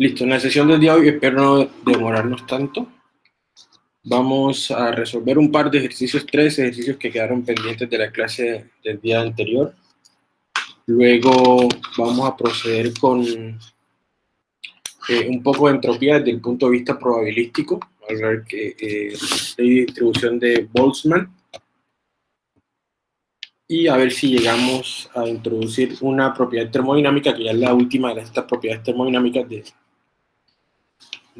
Listo, en la sesión del día de hoy espero no demorarnos tanto. Vamos a resolver un par de ejercicios, tres ejercicios que quedaron pendientes de la clase del día anterior. Luego vamos a proceder con eh, un poco de entropía desde el punto de vista probabilístico, ver que eh, distribución de Boltzmann y a ver si llegamos a introducir una propiedad termodinámica, que ya es la última de estas propiedades termodinámicas de,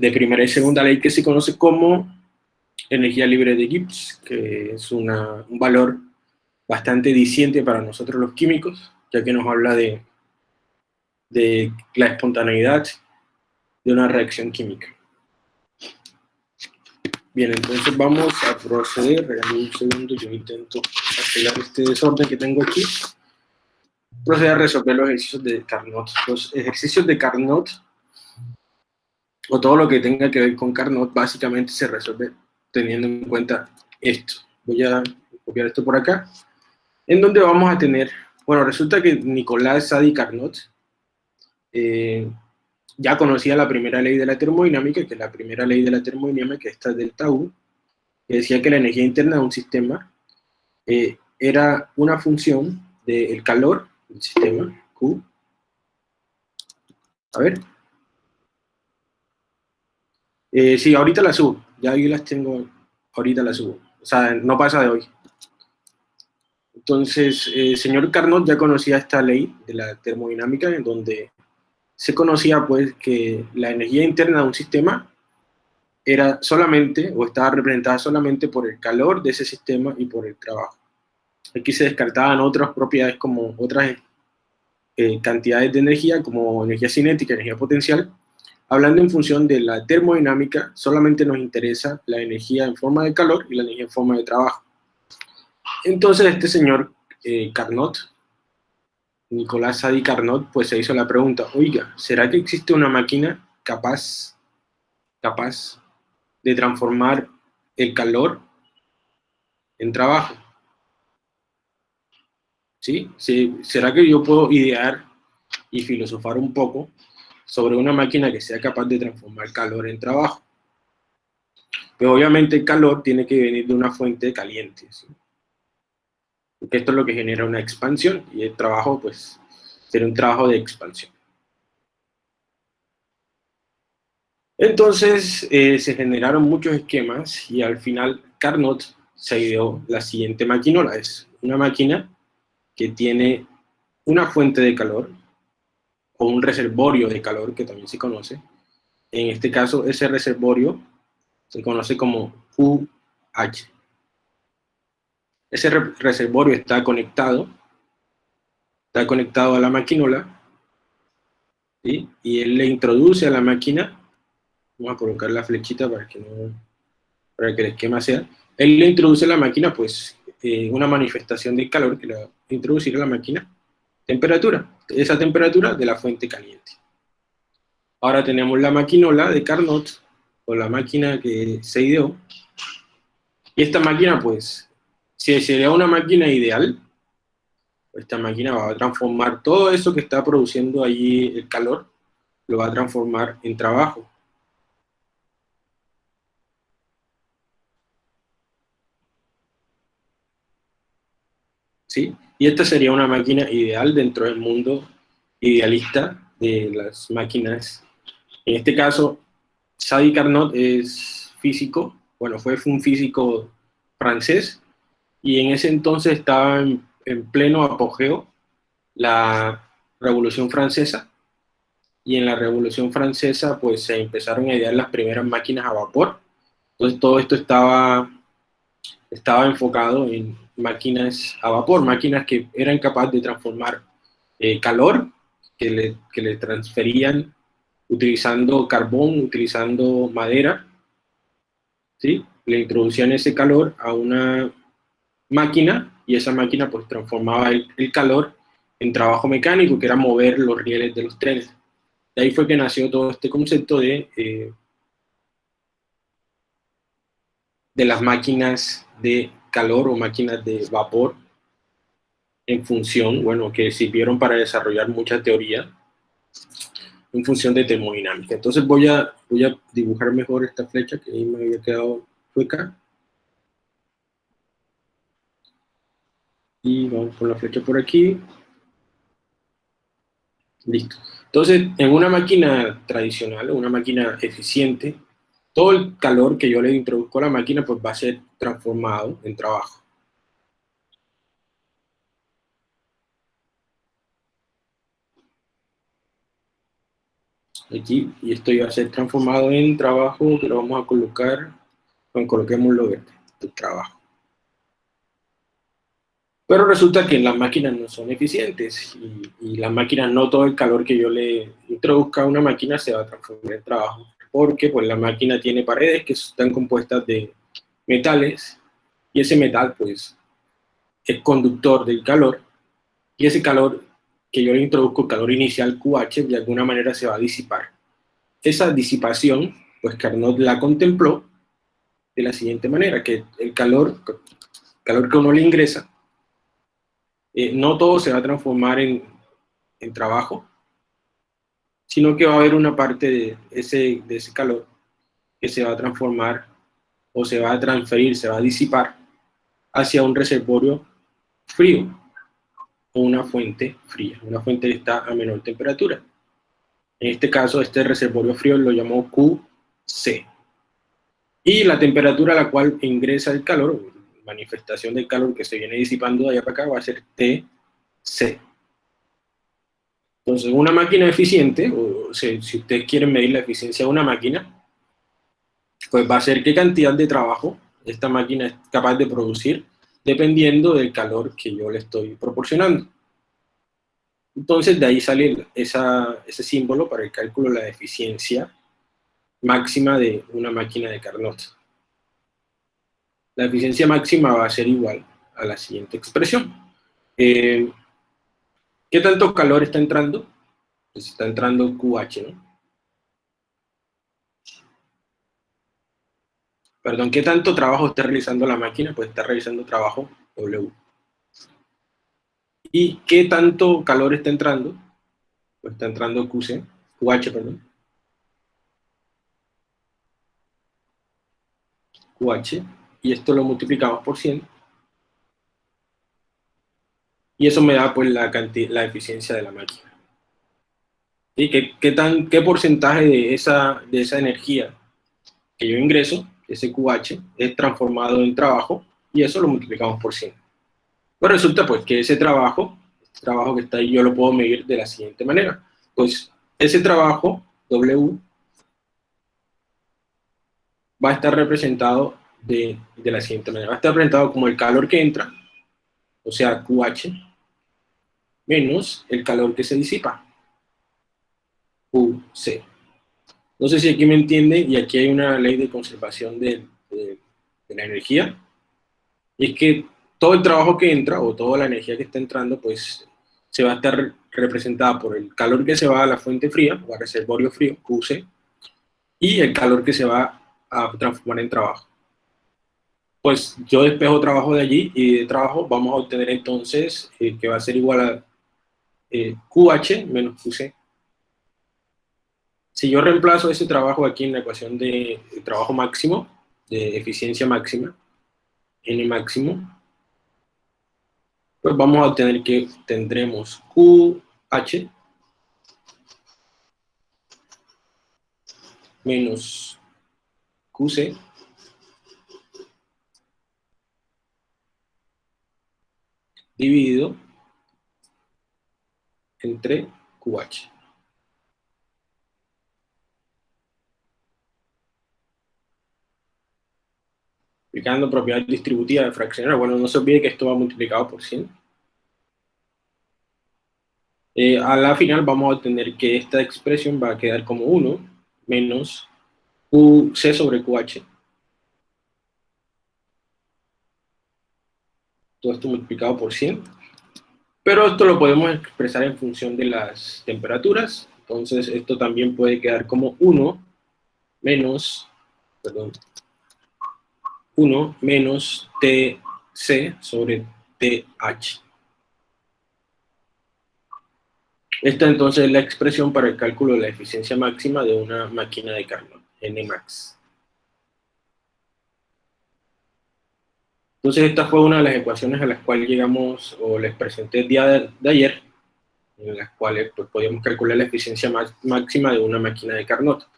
de primera y segunda ley, que se conoce como energía libre de Gibbs, que es un valor bastante diciente para nosotros los químicos, ya que nos habla de, de la espontaneidad de una reacción química. Bien, entonces vamos a proceder, regálame un segundo, yo intento arreglar este desorden que tengo aquí. Proceder a resolver los ejercicios de Carnot. Los ejercicios de Carnot, o todo lo que tenga que ver con Carnot, básicamente se resuelve teniendo en cuenta esto. Voy a copiar esto por acá, en donde vamos a tener, bueno, resulta que Nicolás Sadi Carnot eh, ya conocía la primera ley de la termodinámica, que es la primera ley de la termodinámica, esta del Tau, que decía que la energía interna de un sistema eh, era una función del calor del sistema, Q. A ver. Eh, sí, ahorita la subo, ya ahí las tengo, ahorita las subo. O sea, no pasa de hoy. Entonces, eh, señor Carnot ya conocía esta ley de la termodinámica, en donde se conocía pues que la energía interna de un sistema era solamente, o estaba representada solamente por el calor de ese sistema y por el trabajo. Aquí se descartaban otras propiedades como otras eh, cantidades de energía, como energía cinética, energía potencial. Hablando en función de la termodinámica, solamente nos interesa la energía en forma de calor y la energía en forma de trabajo. Entonces este señor eh, Carnot Nicolás Sadi Carnot pues se hizo la pregunta, oiga, ¿será que existe una máquina capaz, capaz de transformar el calor en trabajo? ¿Sí? ¿Será que yo puedo idear y filosofar un poco sobre una máquina que sea capaz de transformar calor en trabajo? Pero obviamente el calor tiene que venir de una fuente caliente, ¿sí? porque esto es lo que genera una expansión y el trabajo pues sería un trabajo de expansión. Entonces eh, se generaron muchos esquemas y al final Carnot se ideó la siguiente maquinola, es una máquina que tiene una fuente de calor o un reservorio de calor que también se conoce. En este caso ese reservorio se conoce como UH. Ese reservorio está conectado, está conectado a la maquinola, y él le introduce a la máquina, vamos a colocar la flechita para que, no, para que el esquema sea, él le introduce a la máquina pues eh, una manifestación de calor que le va a introducir a la máquina temperatura, esa temperatura de la fuente caliente. Ahora tenemos la maquinola de Carnot, o la máquina que se ideó, y esta máquina pues si sería una máquina ideal, esta máquina va a transformar todo eso que está produciendo allí el calor, lo va a transformar en trabajo. ¿Sí? Y esta sería una máquina ideal dentro del mundo idealista de las máquinas. En este caso, Sadi Carnot es físico, bueno, fue un físico francés, y en ese entonces estaba en, pleno apogeo la Revolución Francesa, y en la Revolución Francesa pues se empezaron a idear las primeras máquinas a vapor, entonces todo esto estaba, estaba enfocado en máquinas a vapor, máquinas que eran capaces de transformar eh, calor, que le, que le transferían utilizando carbón, utilizando madera, ¿sí? le introducían ese calor a una máquina y esa máquina pues transformaba el, calor en trabajo mecánico, que era mover los rieles de los trenes. De ahí fue que nació todo este concepto de, eh, de las máquinas de calor o máquinas de vapor en función, bueno, que sirvieron para desarrollar mucha teoría. en función de termodinámica. Entonces voy a, voy a dibujar mejor esta flecha que ahí me había quedado hueca. Y vamos con la flecha por aquí. Listo. Entonces, en una máquina tradicional, una máquina eficiente, todo el calor que yo le introduzco a la máquina pues va a ser transformado en trabajo. Aquí, y esto va a ser transformado en trabajo, que lo vamos a colocar, bueno, coloquémoslo de trabajo. Pero resulta que las máquinas no son eficientes y, las máquinas no todo el calor que yo le introduzca a una máquina se va a transformar en trabajo. Porque pues la máquina tiene paredes que están compuestas de metales y ese metal pues es conductor del calor y ese calor que yo le introduzco, calor inicial QH, de alguna manera se va a disipar. Esa disipación, pues Carnot la contempló de la siguiente manera, que el calor, calor que uno le ingresa eh, no todo se va a transformar en, trabajo, sino que va a haber una parte de ese, de ese calor que se va a transformar o se va a transferir, se va a disipar hacia un reservorio frío o una fuente fría, una fuente que está a menor temperatura. En este caso, este reservorio frío lo llamó QC. Y la temperatura a la cual ingresa el calor, manifestación del calor que se viene disipando de allá para acá va a ser TC. Entonces, una máquina eficiente, o si ustedes quieren medir la eficiencia de una máquina, pues va a ser qué cantidad de trabajo esta máquina es capaz de producir, dependiendo del calor que yo le estoy proporcionando. Entonces, de ahí sale ese símbolo para el cálculo de la eficiencia máxima de una máquina de Carnot la eficiencia máxima va a ser igual a la siguiente expresión. Eh, ¿Qué tanto calor está entrando? Pues está entrando QH, ¿no? Perdón, ¿qué tanto trabajo está realizando la máquina? Pues está realizando trabajo W. ¿Y qué tanto calor está entrando? Pues está entrando QC, QH, perdón. QH y esto lo multiplicamos por 100. Y eso me da pues la, la eficiencia de la máquina. ¿Y qué, qué, tan, ¿Qué porcentaje de esa, de esa energía que yo ingreso, ese QH, es transformado en trabajo? Y eso lo multiplicamos por 100. Pues resulta pues que ese trabajo, este trabajo que está ahí, yo lo puedo medir de la siguiente manera. Pues ese trabajo, W, va a estar representado de, la siguiente manera. Va a estar representado como el calor que entra, o sea, QH, menos el calor que se disipa, QC. No sé si aquí me entiende, y aquí hay una ley de conservación de, de, la energía, y es que todo el trabajo que entra, o toda la energía que está entrando, pues se va a estar representada por el calor que se va a la fuente fría, o al reservorio frío, QC, y el calor que se va a transformar en trabajo. Pues yo despejo trabajo de allí y de trabajo vamos a obtener entonces eh, que va a ser igual a eh, QH menos QC. Si yo reemplazo ese trabajo aquí en la ecuación de, trabajo máximo, de eficiencia máxima, N máximo, pues vamos a obtener que tendremos QH menos QC dividido entre QH. Aplicando propiedad distributiva de fraccionario. Bueno, no se olvide que esto va multiplicado por 100. Eh, a la final vamos a obtener que esta expresión va a quedar como 1 menos QC sobre QH todo esto multiplicado por 100. Pero esto lo podemos expresar en función de las temperaturas. Entonces esto también puede quedar como 1 menos, perdón, 1 menos TC sobre TH. Esta entonces es la expresión para el cálculo de la eficiencia máxima de una máquina de Carnot, Nmax. Entonces esta fue una de las ecuaciones a las cuales llegamos, o les presenté el día de, ayer, en las cuales pues, podíamos calcular la eficiencia máxima de una máquina de Carnot.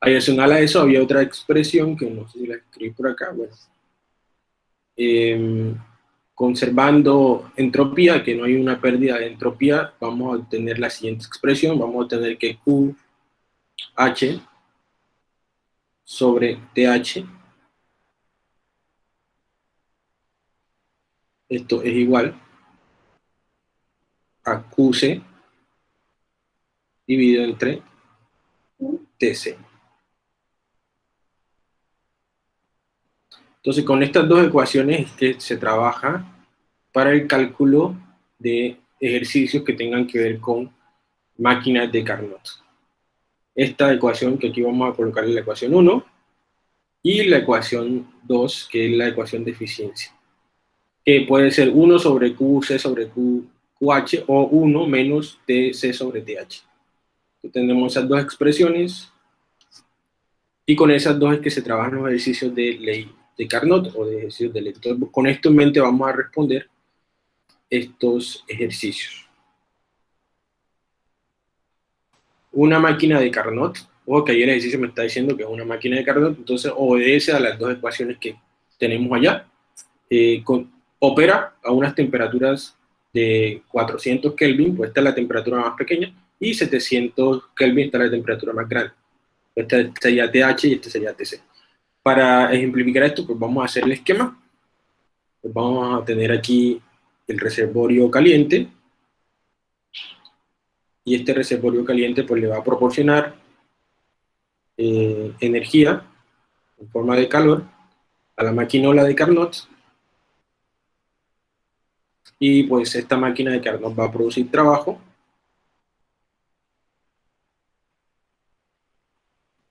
Adicional a eso había otra expresión, que no sé si la escribí por acá, bueno. Em, conservando entropía, que no hay una pérdida de entropía, vamos a obtener la siguiente expresión, vamos a obtener que QH sobre TH esto es igual a QC dividido entre TC. Entonces, con estas dos ecuaciones es que se trabaja para el cálculo de ejercicios que tengan que ver con máquinas de Carnot. Esta ecuación que aquí vamos a colocar en la ecuación 1 y la ecuación 2, que es la ecuación de eficiencia que puede ser 1 sobre QC sobre QH o 1 menos TC sobre TH. Tenemos esas dos expresiones y con esas dos es que se trabajan los ejercicios de ley de Carnot o de ejercicios de ley. Entonces, con esto en mente vamos a responder estos ejercicios. Una máquina de Carnot, o que ahí el ejercicio me está diciendo que es una máquina de Carnot, entonces obedece a las dos ecuaciones que tenemos allá. Eh, con, opera a unas temperaturas de 400 Kelvin, pues esta es la temperatura más pequeña, y 700 Kelvin, esta es la temperatura más grande. Esta sería TH y este sería TC. Para ejemplificar esto, pues vamos a hacer el esquema. Pues vamos a tener aquí el reservorio caliente, y este reservorio caliente pues le va a proporcionar eh, energía en forma de calor a la maquinola de Carnot y pues esta máquina de Carnot va a producir trabajo.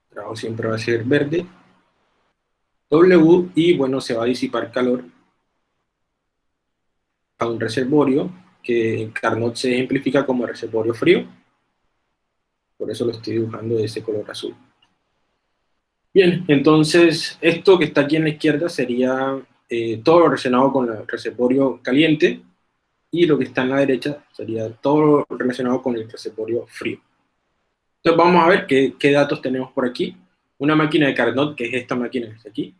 Trabajo siempre va a ser verde. W, y bueno, se va a disipar calor a un reservorio que en Carnot se ejemplifica como reservorio frío. Por eso lo estoy dibujando de ese color azul. Bien, entonces esto que está aquí en la izquierda sería eh, todo lo relacionado con el reservorio caliente, y lo que está en la derecha sería todo relacionado con el reservorio frío. Entonces vamos a ver qué, qué datos tenemos por aquí. Una máquina de Carnot, que es esta máquina que está aquí,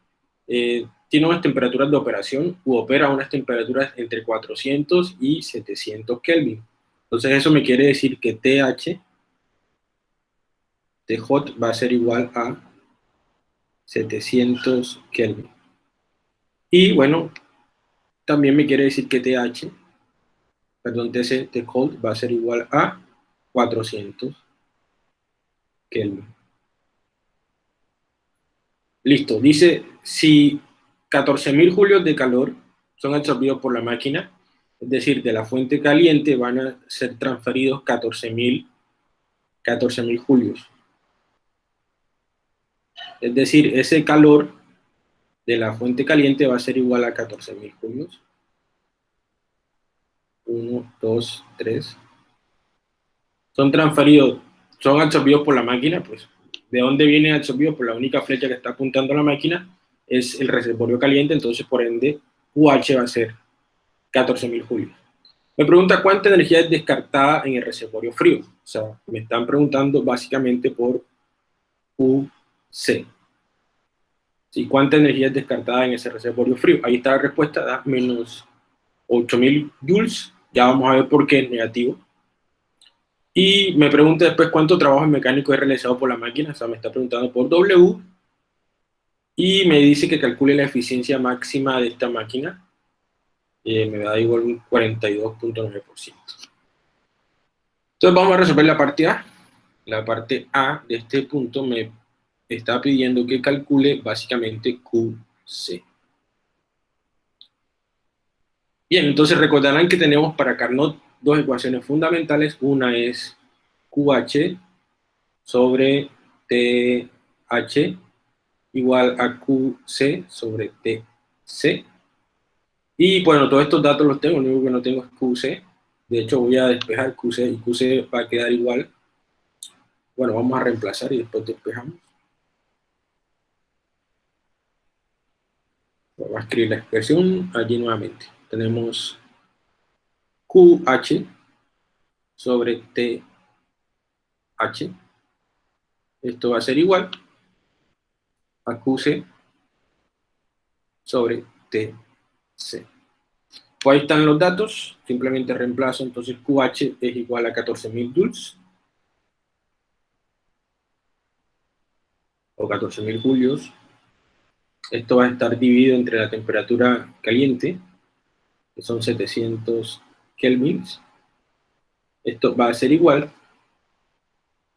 eh, tiene unas temperaturas de operación u opera a unas temperaturas entre 400 y 700 Kelvin. Entonces eso me quiere decir que TH, TJ va a ser igual a 700 Kelvin. Y bueno, también me quiere decir que TH perdón, TC de cold va a ser igual a 400 Kelvin. Listo, dice, si 14.000 julios de calor son absorbidos por la máquina, es decir, de la fuente caliente van a ser transferidos 14.000 14 julios. Es decir, ese calor de la fuente caliente va a ser igual a 14.000 julios. 1, 2, 3, son transferidos, son absorbidos por la máquina, pues, ¿de dónde vienen absorbidos? Por la única flecha que está apuntando a la máquina es el reservorio caliente, entonces por ende UH va a ser 14.000 julios. Me pregunta cuánta energía es descartada en el reservorio frío. O sea, me están preguntando básicamente por UC. ¿Sí? ¿Cuánta energía es descartada en ese reservorio frío? Ahí está la respuesta, da menos 8000 joules, ya vamos a ver por qué es negativo. Y me pregunta después cuánto trabajo mecánico es realizado por la máquina, o sea, me está preguntando por W, y me dice que calcule la eficiencia máxima de esta máquina, eh, me da igual un 42.9%. Entonces vamos a resolver la parte A. La parte A de este punto me está pidiendo que calcule básicamente QC. Bien, entonces recordarán que tenemos para Carnot dos ecuaciones fundamentales. Una es QH sobre TH igual a QC sobre TC. Y bueno, todos estos datos los tengo, lo único que no tengo es QC De hecho, voy a despejar QC y QC va a quedar igual. Bueno, vamos a reemplazar y después despejamos. Vamos a escribir la expresión allí nuevamente. Tenemos QH sobre TH. Esto va a ser igual a QC sobre TC. Pues ahí están los datos, simplemente reemplazo, entonces QH es igual a 14.000 joules, o 14.000 julios. Esto va a estar dividido entre la temperatura caliente, que son 700 kelvins. Esto va a ser igual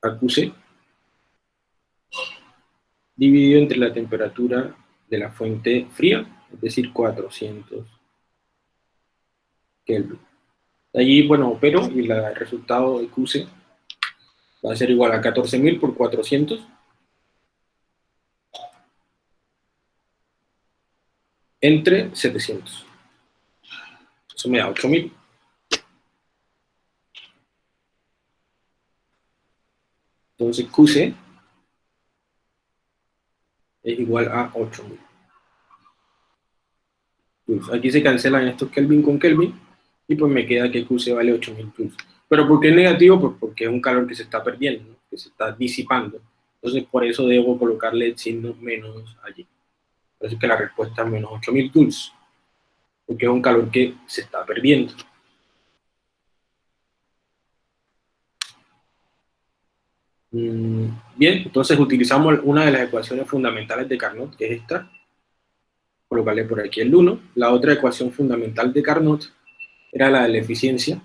a QC, dividido entre la temperatura de la fuente fría, es decir, 400 Kelvin. Allí, bueno, opero y el resultado de QC va a ser igual a 14.000 por 400 entre 700. Eso me da 8.000. Entonces QC es igual a 8000. Pues aquí se cancelan estos Kelvin con Kelvin y pues me queda que QC vale 8000 joules. ¿Pero por qué es negativo? Pues porque es un calor que se está perdiendo, que se está disipando. Entonces por eso debo colocarle el signo menos allí. Por eso es que la respuesta es menos 8000 joules, porque es un calor que se está perdiendo. Mm, bien, entonces utilizamos una de las ecuaciones fundamentales de Carnot, que es esta. Colocarle por aquí el 1. La otra ecuación fundamental de Carnot era la de la eficiencia,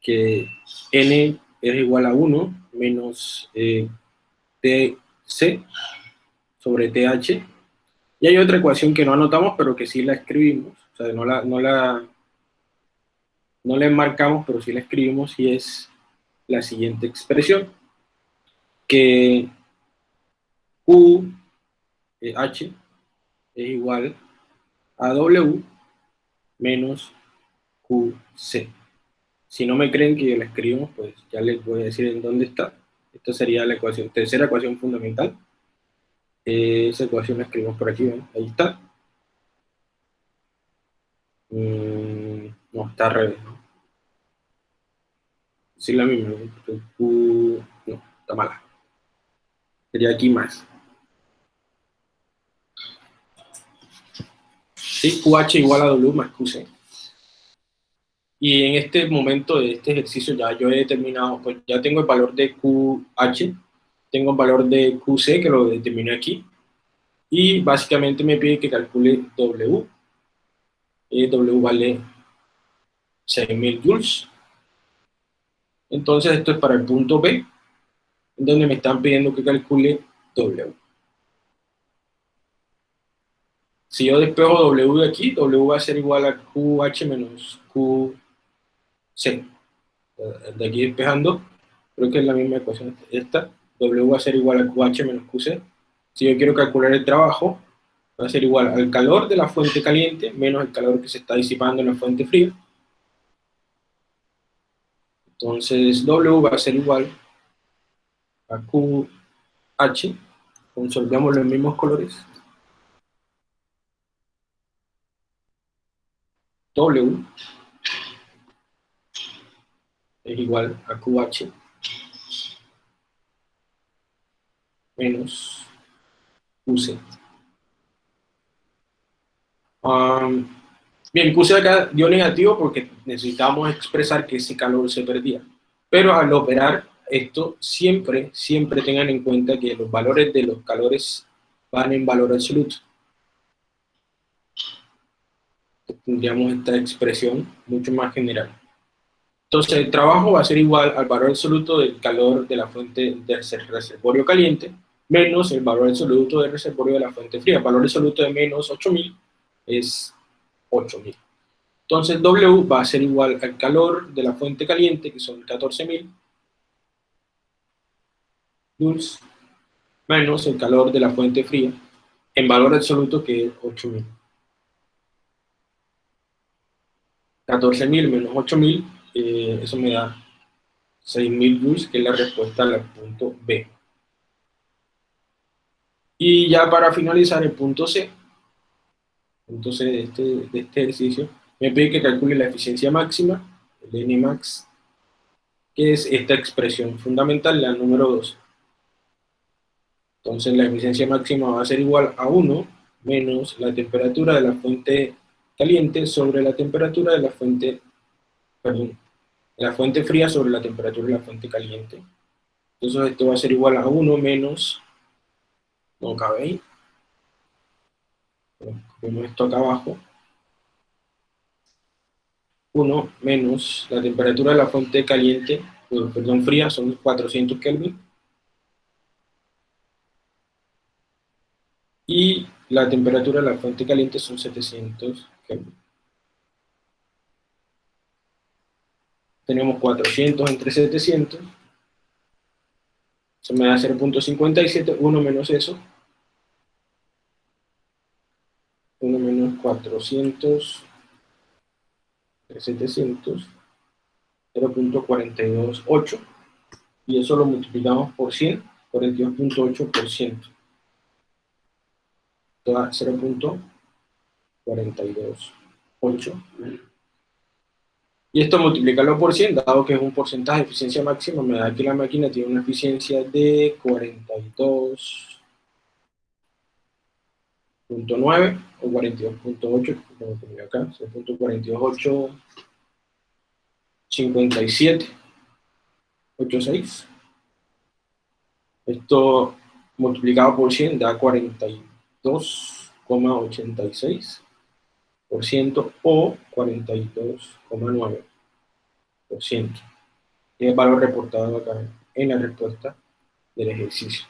que n es igual a 1 menos eh, tc sobre th. Y hay otra ecuación que no anotamos, pero que sí la escribimos. O sea, no la, no la, no la enmarcamos, pero sí la escribimos y es la siguiente expresión que UH es igual a W menos QC. Si no me creen que la escribo, pues ya les voy a decir en dónde está. Esta sería la ecuación, tercera ecuación fundamental. Esa ecuación la escribimos por aquí, ¿ven? ahí está. Mm, no, está al revés, ¿no? Sí, la misma, ¿no? está mala sería aquí más. ¿Sí? QH igual a W más QC. Y en este momento de este ejercicio ya yo he determinado, pues ya tengo el valor de QH, tengo el valor de QC que lo determiné aquí, y básicamente me pide que calcule W. Y w vale 6000 joules. Entonces esto es para el punto B, donde me están pidiendo que calcule W. Si yo despejo W de aquí, W va a ser igual a QH menos QC. De aquí despejando, creo que es la misma ecuación esta. W va a ser igual a QH menos QC. Si yo quiero calcular el trabajo, va a ser igual al calor de la fuente caliente menos el calor que se está disipando en la fuente fría. Entonces W va a ser igual a QH, consolidamos los mismos colores, W es igual a QH menos QC. Um, bien, QC acá dio negativo porque necesitamos expresar que ese calor se perdía. Pero al operar esto siempre, siempre tengan en cuenta que los valores de los calores van en valor absoluto. Tendríamos esta expresión mucho más general. Entonces el trabajo va a ser igual al valor absoluto del calor de la fuente del reservorio caliente menos el valor absoluto del reservorio de la fuente fría. El valor absoluto de menos 8000 es 8000. Entonces W va a ser igual al calor de la fuente caliente, que son 14000, joules menos el calor de la fuente fría en valor absoluto que es 8000. 14.000 menos 8.000 eh, eso me da 6.000 joules, que es la respuesta al punto B. Y ya para finalizar el punto C, punto C de este, de este ejercicio, me pide que calcule la eficiencia máxima, el Nmax, que es esta expresión fundamental, la número 2. Entonces la eficiencia máxima va a ser igual a 1 menos la temperatura de la fuente caliente sobre la temperatura de la fuente, perdón, la fuente fría sobre la temperatura de la fuente caliente. Entonces esto va a ser igual a 1 menos, no cabe ahí, vemos esto acá abajo, 1 menos. La temperatura de la fuente caliente, perdón, fría, son 400 Kelvin, y la temperatura de la fuente caliente son 700 Kelvin. Tenemos 400 entre 700, eso me da 0.57, 1 menos eso, 400 700, 0.428, y eso lo multiplicamos por 100, 42.8 por ciento. 0.428. Y esto multiplicarlo por 100, dado que es un porcentaje de eficiencia máxima, me da que la máquina tiene una eficiencia de 42 42.9 o 42.8, como tenía acá, 0.428, 57, 86. Esto multiplicado por 100 da 42,86% o 42,9%. Y el valor reportado acá en la respuesta del ejercicio.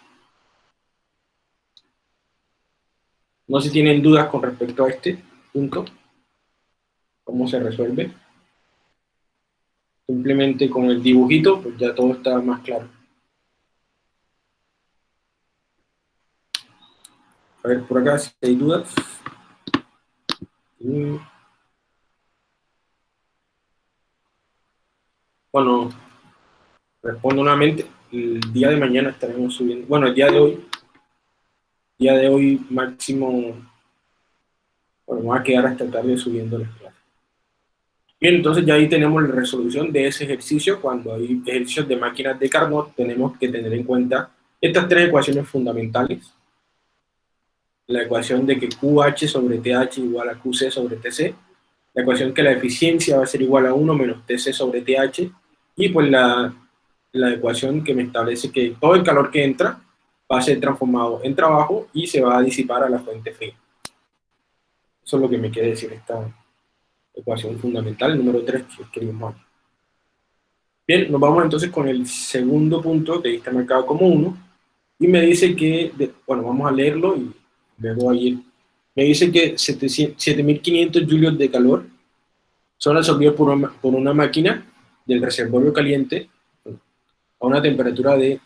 No sé si tienen dudas con respecto a este punto. ¿Cómo se resuelve? Simplemente con el dibujito, pues ya todo está más claro. A ver, por acá si hay dudas. Bueno, respondo nuevamente. El día de mañana estaremos subiendo, bueno, el día de hoy día de hoy máximo, bueno, voy a quedar hasta tarde subiendo las clases. Bien, entonces ya ahí tenemos la resolución de ese ejercicio. Cuando hay ejercicios de máquinas de Carnot, tenemos que tener en cuenta estas tres ecuaciones fundamentales. La ecuación de que QH sobre TH igual a QC sobre TC. La ecuación que la eficiencia va a ser igual a 1 menos TC sobre TH. Y pues la, la ecuación que me establece que todo el calor que entra va a ser transformado en trabajo y se va a disipar a la fuente fría. Eso es lo que me quiere decir esta ecuación fundamental, número 3, que escribimos Bien, nos vamos entonces con el segundo punto que está marcado como 1, y me dice que, bueno, vamos a leerlo y luego ahí, me dice que 7500 julios de calor son absorbidos por una, por una máquina del reservorio caliente a una temperatura de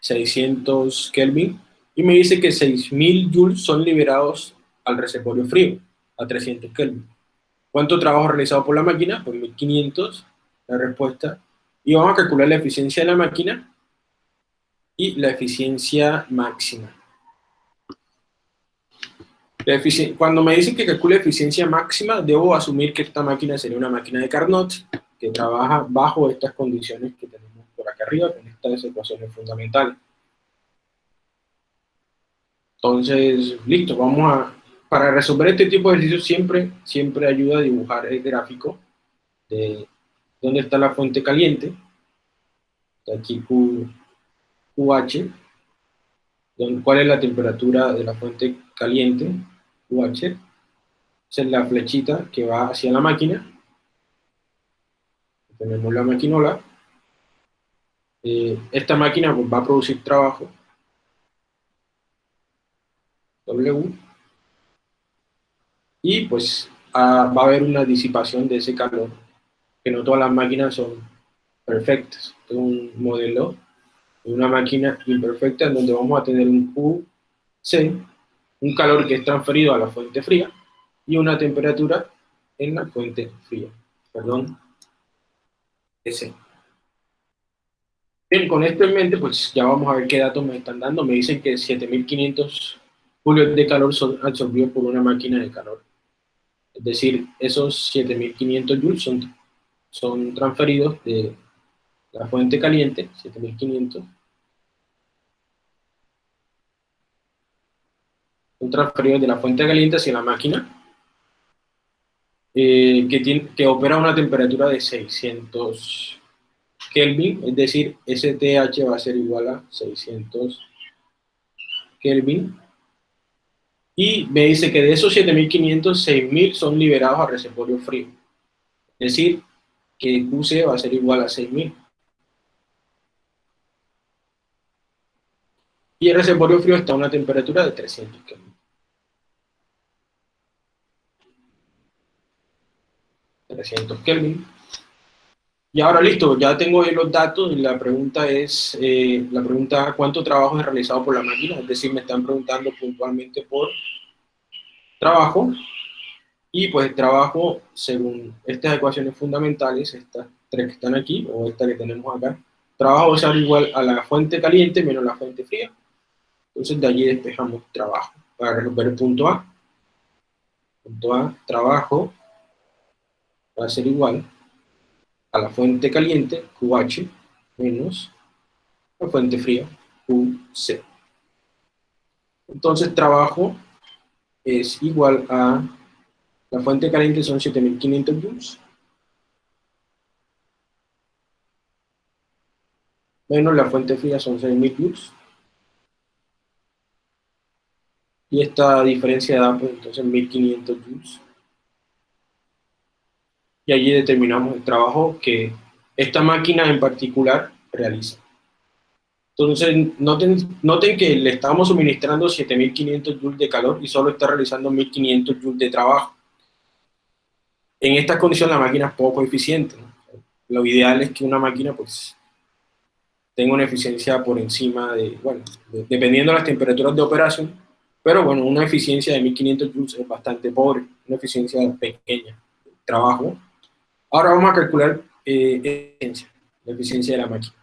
600 Kelvin, y me dice que 6000 joules son liberados al reservorio frío, a 300 Kelvin. ¿Cuánto trabajo realizado por la máquina? Pues 1500, la respuesta. Y vamos a calcular la eficiencia de la máquina y la eficiencia máxima. Cuando me dicen que calcule eficiencia máxima, debo asumir que esta máquina sería una máquina de Carnot, que trabaja bajo estas condiciones que tenemos acá arriba con estas ecuaciones fundamentales. Entonces, listo, vamos a, para resolver este tipo de ejercicios siempre, siempre ayuda a dibujar el gráfico de dónde está la fuente caliente, aquí QH, cuál es la temperatura de la fuente caliente, QH, esa es la flechita que va hacia la máquina, tenemos la maquinola, eh, esta máquina pues, va a producir trabajo, W, y pues va a haber una disipación de ese calor, que no todas las máquinas son perfectas. Es un modelo de una máquina imperfecta en donde vamos a tener un QC, un calor que es transferido a la fuente fría, y una temperatura en la fuente fría. Perdón, ese. Bien, con esto en mente, pues ya vamos a ver qué datos me están dando. Me dicen que 7500 julios de calor son absorbidos por una máquina de calor. Es decir, esos 7500 joules son, son transferidos de la fuente caliente, 7500, son transferidos de la fuente caliente hacia la máquina, eh, que, tiene, que opera a una temperatura de 600 Kelvin, es decir, STH va a ser igual a 600 Kelvin, y me dice que de esos 7500, 6000 son liberados a reservorio frío. Es decir, que QC va a ser igual a 6000. Y el reservorio frío está a una temperatura de 300 Kelvin. 300 Kelvin. Y ahora listo, ya tengo los datos y la pregunta es, eh, la pregunta ¿cuánto trabajo es realizado por la máquina? Es decir, me están preguntando puntualmente por trabajo, y pues trabajo, según estas ecuaciones fundamentales, estas tres que están aquí, o esta que tenemos acá, trabajo ser igual a la fuente caliente menos la fuente fría. Entonces de allí despejamos trabajo, para resolver el punto A. Punto A, trabajo, va a ser igual a la fuente caliente, QH, menos la fuente fría, QC. Entonces trabajo es igual a, la fuente caliente son 7500 joules, menos la fuente fría son 6000 joules, y esta diferencia da pues entonces 1500 joules y allí determinamos el trabajo que esta máquina en particular realiza. Entonces, noten, noten que le estamos suministrando 7500 joules de calor y solo está realizando 1500 joules de trabajo. En estas condiciones la máquina es poco eficiente. Lo ideal es que una máquina pues tenga una eficiencia por encima de, bueno, dependiendo de las temperaturas de operación, pero bueno, una eficiencia de 1500 joules es bastante pobre, una eficiencia pequeña. Trabajo Ahora vamos a calcular eh, la eficiencia de la máquina.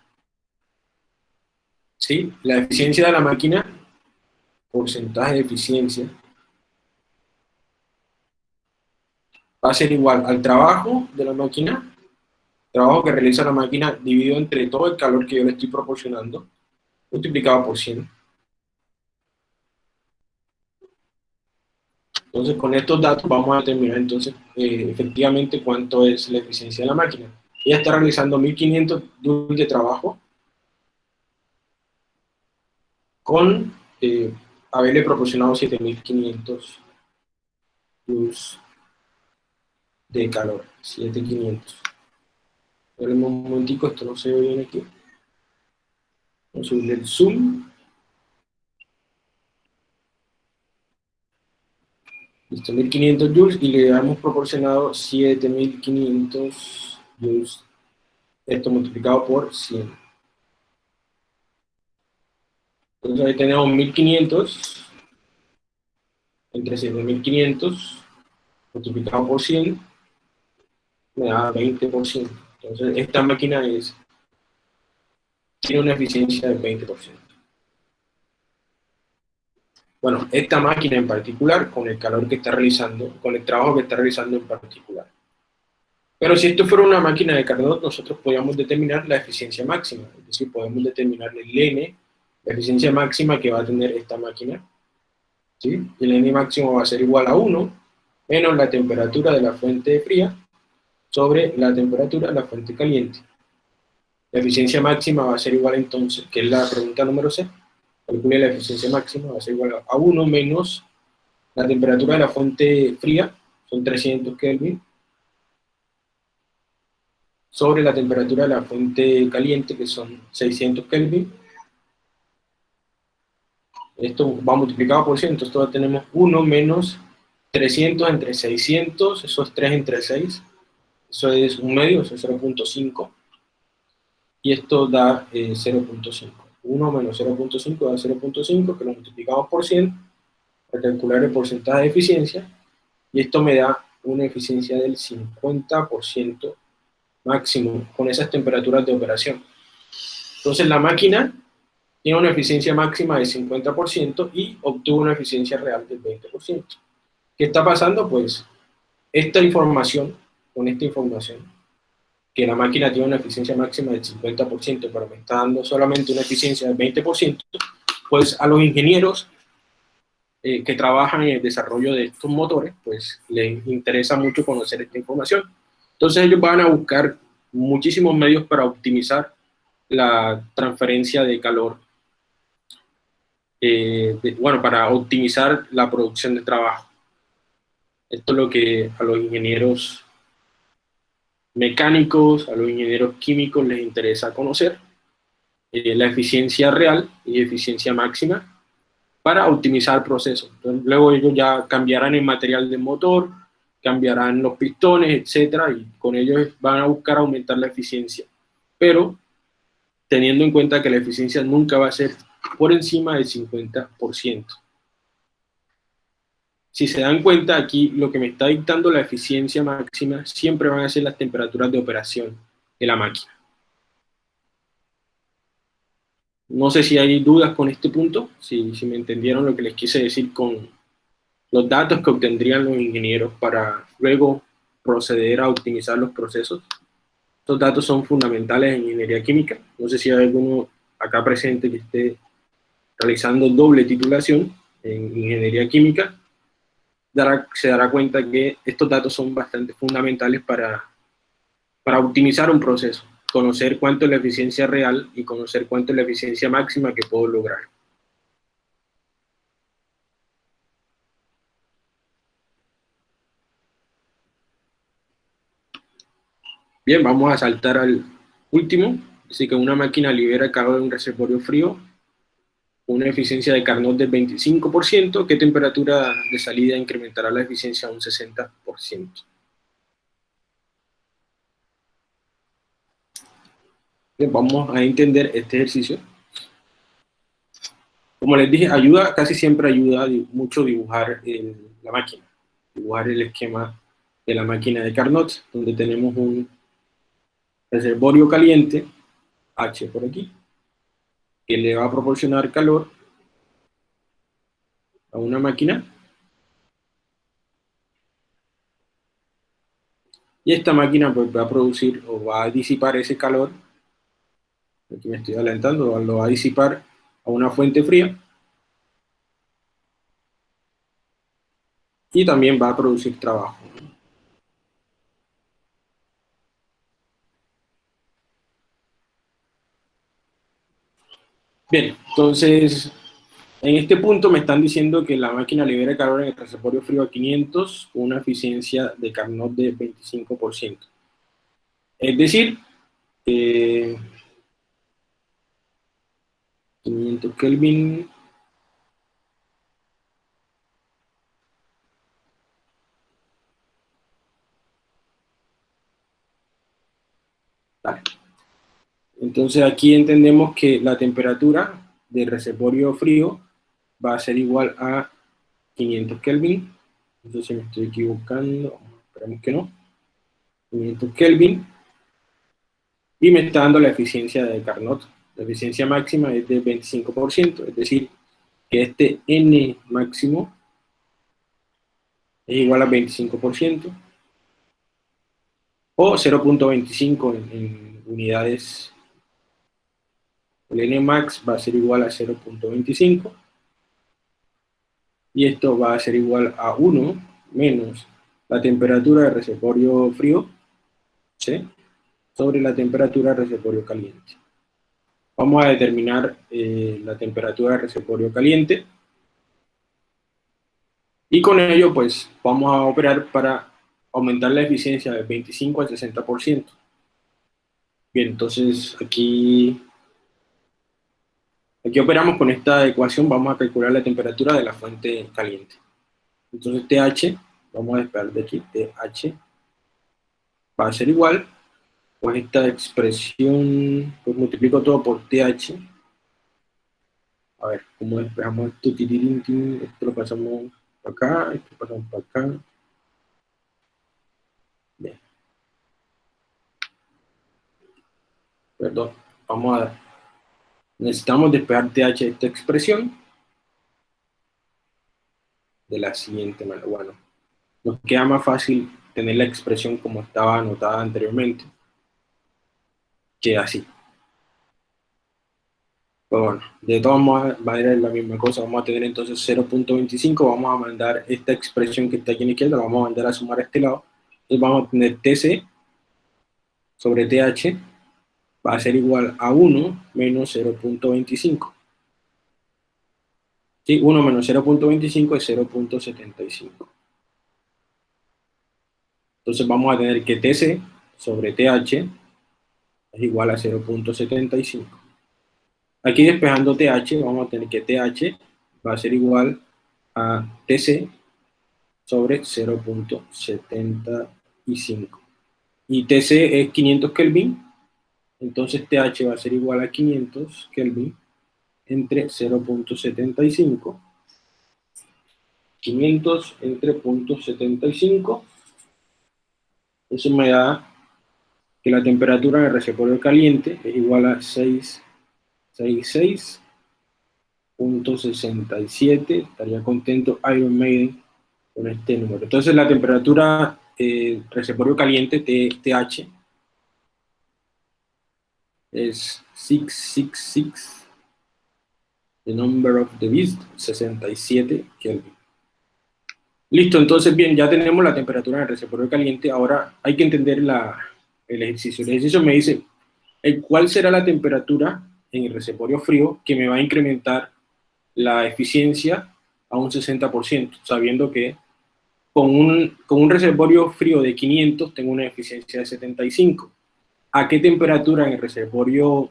¿Sí? La eficiencia de la máquina, porcentaje de eficiencia, va a ser igual al trabajo de la máquina, trabajo que realiza la máquina dividido entre todo el calor que yo le estoy proporcionando, multiplicado por 100. Entonces, con estos datos vamos a determinar entonces eh, efectivamente cuánto es la eficiencia de la máquina. Ella está realizando 1500 joules de trabajo con eh, haberle proporcionado 7500 joules de calor, 7500. Esperemos un momentico, esto no se ve bien aquí. Vamos a subir el zoom. Listo, 1500 joules y le hemos proporcionado 7500 joules. Esto multiplicado por 100. Entonces ahí tenemos 1500 entre 7500 multiplicado por 100 me da 20%. Entonces esta máquina es, tiene una eficiencia del 20%. Bueno, esta máquina en particular, con el calor que está realizando, con el trabajo que está realizando en particular. Pero si esto fuera una máquina de Carnot, nosotros podríamos determinar la eficiencia máxima, es decir, podemos determinar el N, la eficiencia máxima que va a tener esta máquina. ¿sí? El N máximo va a ser igual a 1, menos la temperatura de la fuente fría, sobre la temperatura de la fuente caliente. La eficiencia máxima va a ser igual entonces, que es la pregunta número C, calcule la eficiencia máxima, va a ser igual a 1 menos la temperatura de la fuente fría, son 300 Kelvin, sobre la temperatura de la fuente caliente, que son 600 Kelvin. Esto va multiplicado por 100, entonces todavía tenemos 1 menos 300 entre 600, eso es 3 entre 6, eso es un medio, eso es 0.5, y esto da 0.5. Eh, 1 menos 0.5 da 0.5, que lo multiplicamos por 100 para calcular el porcentaje de eficiencia, y esto me da una eficiencia del 50% máximo con esas temperaturas de operación. Entonces la máquina tiene una eficiencia máxima del 50% y obtuvo una eficiencia real del 20%. ¿Qué está pasando? Pues esta información, con esta información, que la máquina tiene una eficiencia máxima del 50%, pero me está dando solamente una eficiencia del 20%, pues a los ingenieros eh, que trabajan en el desarrollo de estos motores, pues les interesa mucho conocer esta información. Entonces ellos van a buscar muchísimos medios para optimizar la transferencia de calor, eh, bueno, para optimizar la producción de trabajo. Esto es lo que a los ingenieros mecánicos, a los ingenieros químicos les interesa conocer, eh, la eficiencia real y eficiencia máxima para optimizar el proceso. luego ellos ya cambiarán el material del motor, cambiarán los pistones, etcétera, y con ellos van a buscar aumentar la eficiencia. Pero teniendo en cuenta que la eficiencia nunca va a ser por encima del 50%. Si se dan cuenta aquí, lo que me está dictando la eficiencia máxima siempre van a ser las temperaturas de operación de la máquina. No sé si hay dudas con este punto, si, me entendieron lo que les quise decir con los datos que obtendrían los ingenieros para luego proceder a optimizar los procesos. Estos datos son fundamentales en ingeniería química. No sé si hay alguno acá presente que esté realizando doble titulación en ingeniería química. Se dará cuenta que estos datos son bastante fundamentales para, para optimizar un proceso conocer cuánto es la eficiencia real y conocer cuánto es la eficiencia máxima que puedo lograr. Bien, vamos a saltar al último. Así que una máquina libera calor en un reservorio frío, una eficiencia de Carnot del 25%, ¿qué temperatura de salida incrementará la eficiencia a un 60%? vamos a entender este ejercicio. Como les dije, ayuda, casi siempre ayuda mucho dibujar la máquina, dibujar el esquema de la máquina de Carnot, donde tenemos un reservorio caliente, H por aquí, que le va a proporcionar calor a una máquina. Y esta máquina pues, va a producir o va a disipar ese calor aquí me estoy adelantando, lo va a disipar a una fuente fría, y también va a producir trabajo. Bien, entonces, en este punto me están diciendo que la máquina libera calor en el reservorio frío a 500 con una eficiencia de Carnot de 25%. Es decir, eh, 500 Kelvin. Entonces aquí entendemos que la temperatura del reservorio frío va a ser igual a 500 Kelvin. Entonces me estoy equivocando, esperemos que no. 500 Kelvin. Y me está dando la eficiencia de Carnot la eficiencia máxima es de 25%, es decir, que este N máximo es igual a 25%, o 0.25 en, unidades, el N max va a ser igual a 0.25, y esto va a ser igual a 1 menos la temperatura del reservorio frío, ¿sí? sobre la temperatura del reservorio caliente. Vamos a determinar eh, la temperatura del reservorio caliente. Y con ello, pues, vamos a operar para aumentar la eficiencia del 25 al 60%. Bien, entonces aquí, aquí operamos con esta ecuación, vamos a calcular la temperatura de la fuente caliente. Entonces TH, vamos a esperar de aquí, TH va a ser igual pues esta expresión, pues multiplico todo por TH. A ver, ¿cómo esperamos esto? Esto lo pasamos para acá, esto lo pasamos para acá. Bien. perdón, vamos a, necesitamos despejar TH esta expresión. De la siguiente manera. Bueno, nos queda más fácil tener la expresión como estaba anotada anteriormente que así. Pero bueno, de todas maneras es la misma cosa, vamos a tener entonces 0.25, vamos a mandar esta expresión que está aquí en la izquierda, vamos a mandar a sumar a este lado, entonces vamos a tener TC sobre TH va a ser igual a 1 menos 0.25. ¿Sí? 1 menos 0.25 es 0.75. Entonces vamos a tener que TC sobre TH es igual a 0.75. Aquí despejando TH, vamos a tener que TH va a ser igual a TC sobre 0.75. Y TC es 500 Kelvin, entonces TH va a ser igual a 500 Kelvin entre 0.75. 500 entre 0.75. Eso me da que la temperatura del reservorio caliente es igual a 666.67. Estaría contento Iron Maiden con este número. Entonces la temperatura eh, reservorio caliente, TH, es 666, the number of the beast, 67 Kelvin. Listo, entonces bien, ya tenemos la temperatura del reservorio caliente, ahora hay que entender la, el ejercicio. El ejercicio me dice, ¿cuál será la temperatura en el reservorio frío que me va a incrementar la eficiencia a un 60%, sabiendo que con un, con un reservorio frío de 500 tengo una eficiencia de 75 a qué temperatura en el reservorio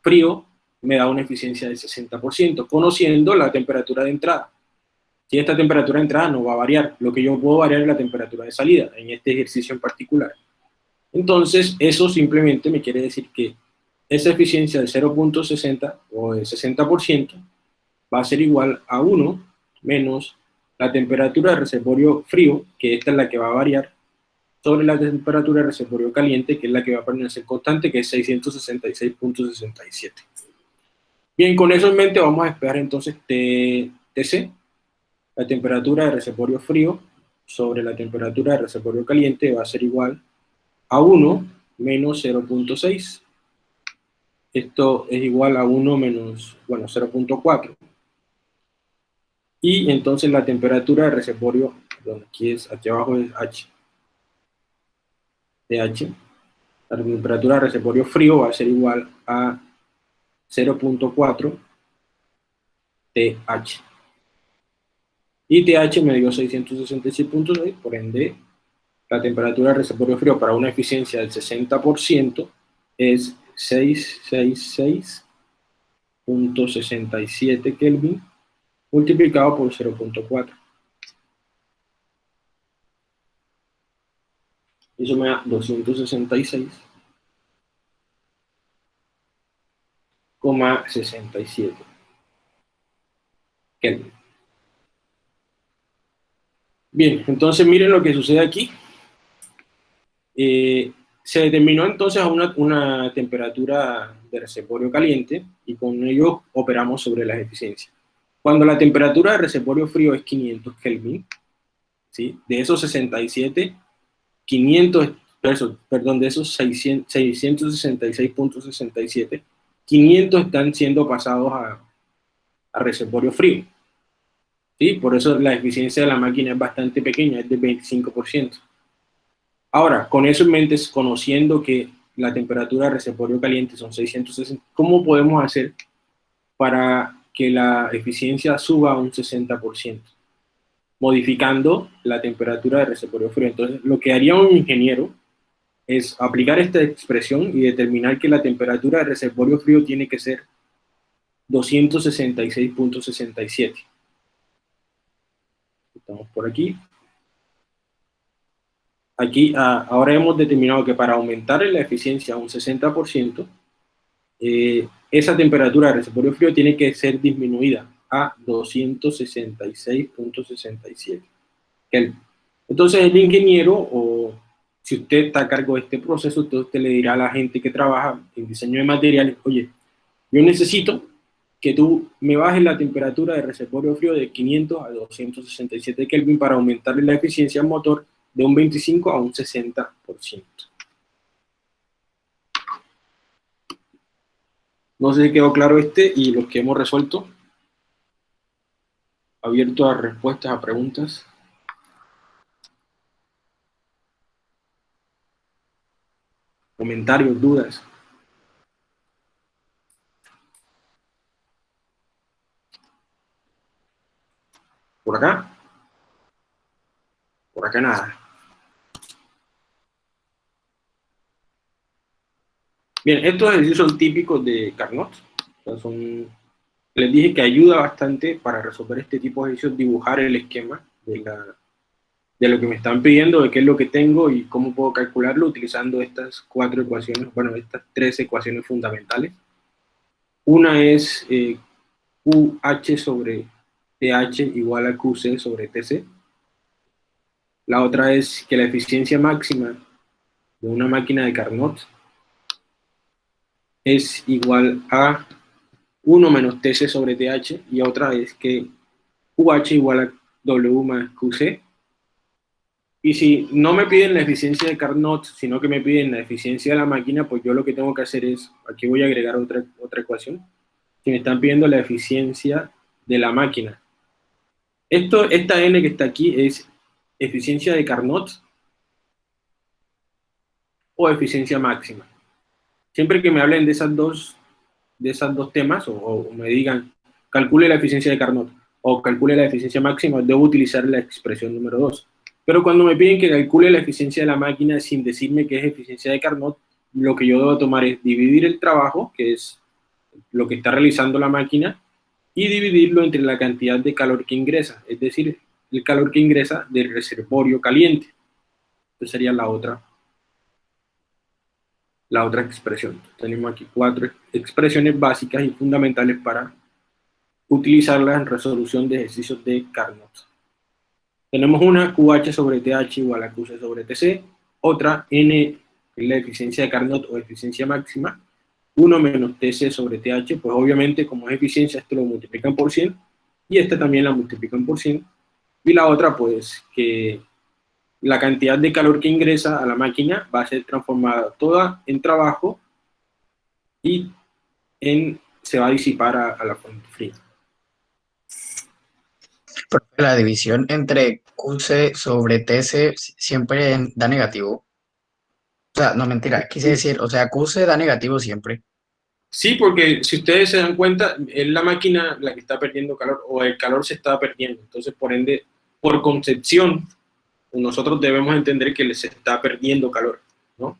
frío me da una eficiencia del 60%, conociendo la temperatura de entrada. Si esta temperatura de entrada no va a variar, lo que yo puedo variar es la temperatura de salida, en este ejercicio en particular. Entonces, eso simplemente me quiere decir que esa eficiencia de 0.60 o de 60% va a ser igual a 1 menos la temperatura del reservorio frío, que esta es la que va a variar, sobre la temperatura del reservorio caliente, que es la que va a permanecer constante, que es 666.67. Bien, con eso en mente vamos a esperar entonces TC, la temperatura del reservorio frío sobre la temperatura del reservorio caliente va a ser igual a 1 menos 0.6. Esto es igual a 1 menos, bueno, 0.4. Y entonces la temperatura del reservorio, aquí es, aquí abajo es H, TH, la temperatura de reservorio frío va a ser igual a 0.4 TH. Y TH me dio 666.6, por ende, la temperatura de reservorio frío para una eficiencia del 60% es 666.67 Kelvin multiplicado por 0.4. Eso me da 266,67 Kelvin. Bien, entonces miren lo que sucede aquí. Eh, se determinó entonces a una, una, temperatura de reservorio caliente y con ello operamos sobre las eficiencias. Cuando la temperatura de reservorio frío es 500 Kelvin, ¿sí? de esos 67 500, perdón, de esos 666.67, 500 están siendo pasados a, a reservorio frío. ¿Sí? Por eso la eficiencia de la máquina es bastante pequeña, es del 25%. Ahora, con eso en mente, conociendo que la temperatura de reservorio caliente son 660, ¿cómo podemos hacer para que la eficiencia suba a un 60%? Modificando la temperatura del reservorio frío. Entonces, lo que haría un ingeniero es aplicar esta expresión y determinar que la temperatura del reservorio frío tiene que ser 266.67. Estamos por aquí. Aquí, ah, ahora hemos determinado que para aumentar la eficiencia un 60%, eh, esa temperatura del reservorio frío tiene que ser disminuida a 266.67 Entonces el ingeniero o si usted está a cargo de este proceso, entonces usted le dirá a la gente que trabaja en diseño de materiales, oye, yo necesito que tú me bajes la temperatura de reservorio frío de 500 a 267 Kelvin para aumentar la eficiencia motor de un 25 a un 60%. No sé si quedó claro este y los que hemos resuelto. Abierto a respuestas a preguntas. Comentarios, dudas. Por acá. Por acá nada. Bien, estos ejercicios son típicos de Carnot. son, les dije que ayuda bastante para resolver este tipo de ejercicios, dibujar el esquema de, lo que me están pidiendo, de qué es lo que tengo y cómo puedo calcularlo utilizando estas cuatro ecuaciones, bueno, estas tres ecuaciones fundamentales. Una es eh, QH sobre TH igual a QC sobre TC. La otra es que la eficiencia máxima de una máquina de Carnot es igual a 1 menos TC sobre TH, y otra es que QH igual a W más QC. Y si no me piden la eficiencia de Carnot, sino que me piden la eficiencia de la máquina, pues yo lo que tengo que hacer es, aquí voy a agregar otra, otra ecuación, que me están pidiendo la eficiencia de la máquina. Esto, esta N que está aquí es eficiencia de Carnot o eficiencia máxima siempre que me hablen de esas dos, de esas dos temas, o, me digan, calcule la eficiencia de Carnot, o calcule la eficiencia máxima, debo utilizar la expresión número 2. Pero cuando me piden que calcule la eficiencia de la máquina sin decirme qué es eficiencia de Carnot, lo que yo debo tomar es dividir el trabajo, que es lo que está realizando la máquina, y dividirlo entre la cantidad de calor que ingresa, es decir, el calor que ingresa del reservorio caliente. Esa sería la otra la otra expresión. Tenemos aquí cuatro expresiones básicas y fundamentales para utilizarlas en resolución de ejercicios de Carnot. Tenemos una QH sobre TH igual a QC sobre TC, otra N, la eficiencia de Carnot o eficiencia máxima, 1 menos TC sobre TH, pues obviamente como es eficiencia esto lo multiplican por 100, y esta también la multiplican por 100, y la otra pues que la cantidad de calor que ingresa a la máquina va a ser transformada toda en trabajo y en, se va a disipar a, la fuente fría. La división entre QC sobre TC siempre da negativo. O sea, no mentira, quise decir, o sea, QC da negativo siempre. Sí, porque si ustedes se dan cuenta, es la máquina la que está perdiendo calor, o el calor se está perdiendo. Entonces, por ende, por concepción, nosotros debemos entender que les está perdiendo calor, ¿no?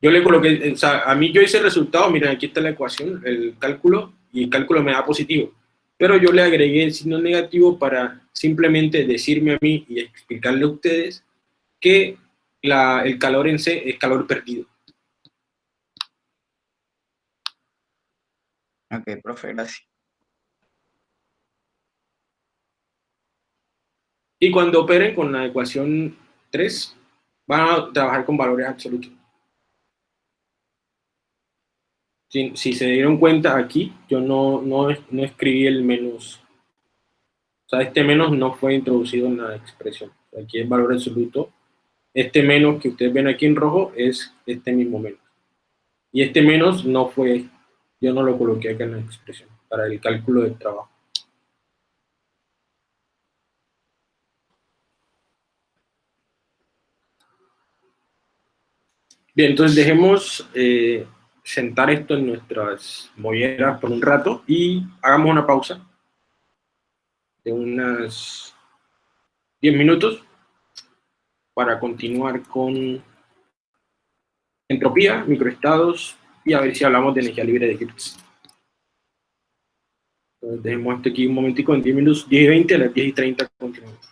Yo le coloqué, sea, a mí yo hice el resultado, miren, aquí está la ecuación, el cálculo, y el cálculo me da positivo. Pero yo le agregué el signo negativo para simplemente decirme a mí y explicarle a ustedes que el calor en C es calor perdido. Ok, profe, gracias. Y cuando operen con la ecuación 3, van a trabajar con valores absolutos. Si, se dieron cuenta aquí, yo no, no, no, escribí el menos. O sea, este menos no fue introducido en la expresión. Aquí es valor absoluto. Este menos que ustedes ven aquí en rojo es este mismo menos. Y este menos no fue, yo no lo coloqué acá en la expresión, para el cálculo del trabajo. Bien, entonces dejemos eh, sentar esto en nuestras molleras por un rato y hagamos una pausa de unas 10 minutos para continuar con entropía, microestados y a ver si hablamos de energía libre de Hertz. Entonces dejemos esto aquí un momentico, en 10 minutos, 10 y 20, a las 10 y 30 continuamos.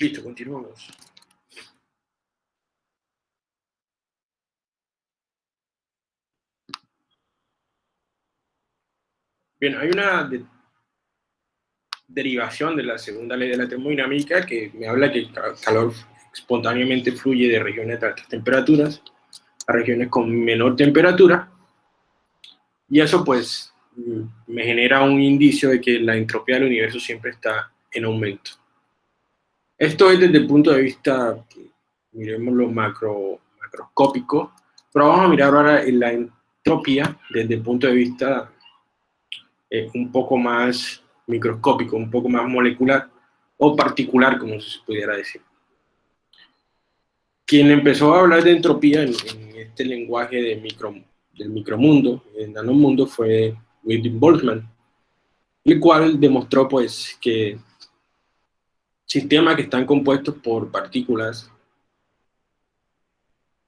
Listo, continuamos. Bien, hay una derivación de la segunda ley de la termodinámica que me habla que el calor espontáneamente fluye de regiones de altas temperaturas a regiones con menor temperatura, y eso pues me genera un indicio de que la entropía del universo siempre está en aumento. Esto es desde el punto de vista, miremos lo macro, macroscópico, pero vamos a mirar ahora la entropía desde el punto de vista eh, un poco más microscópico, un poco más molecular o particular, como se pudiera decir. Quien empezó a hablar de entropía en, este lenguaje de micro, del micromundo, el nanomundo, fue William Boltzmann, el cual demostró pues que sistemas que están compuestos por partículas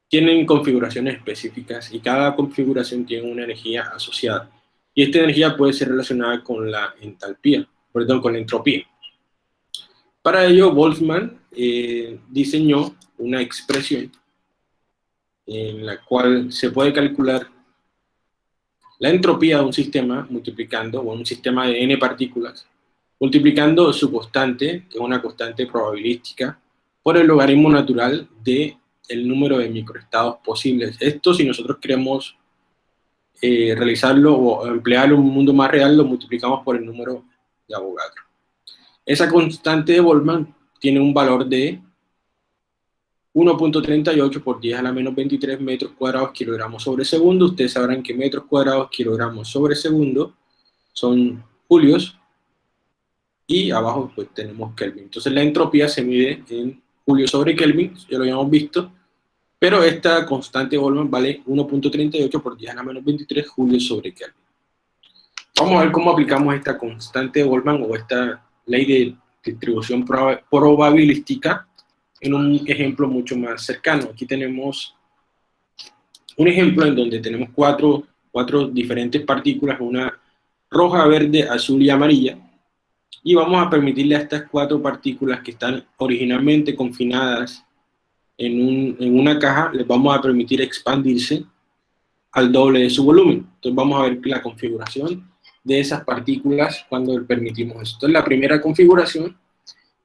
tienen configuraciones específicas y cada configuración tiene una energía asociada. Y esta energía puede ser relacionada con la entalpía, perdón, con la entropía. Para ello, Boltzmann eh, diseñó una expresión en la cual se puede calcular la entropía de un sistema multiplicando, o un sistema de n partículas, multiplicando su constante, que es una constante probabilística, por el logaritmo natural de el número de microestados posibles. Esto si nosotros queremos eh, realizarlo o emplearlo en un mundo más real, lo multiplicamos por el número de Avogadro. Esa constante de Boltzmann tiene un valor de 1.38 por 10 a la menos 23 metros cuadrados kilogramos sobre segundo. Ustedes sabrán que metros cuadrados kilogramos sobre segundo son julios y abajo pues tenemos Kelvin. Entonces la entropía se mide en julio sobre Kelvin, ya lo habíamos visto, pero esta constante Boltzmann vale 1.38 por 10 a la menos 23 julio sobre Kelvin. Vamos a ver cómo aplicamos esta constante Boltzmann o esta ley de distribución probabilística en un ejemplo mucho más cercano. Aquí tenemos un ejemplo en donde tenemos cuatro, cuatro diferentes partículas, una roja, verde, azul y amarilla, y vamos a permitirle a estas cuatro partículas que están originalmente confinadas en, un, en, una caja, les vamos a permitir expandirse al doble de su volumen. Entonces vamos a ver la configuración de esas partículas cuando permitimos esto. Entonces la primera configuración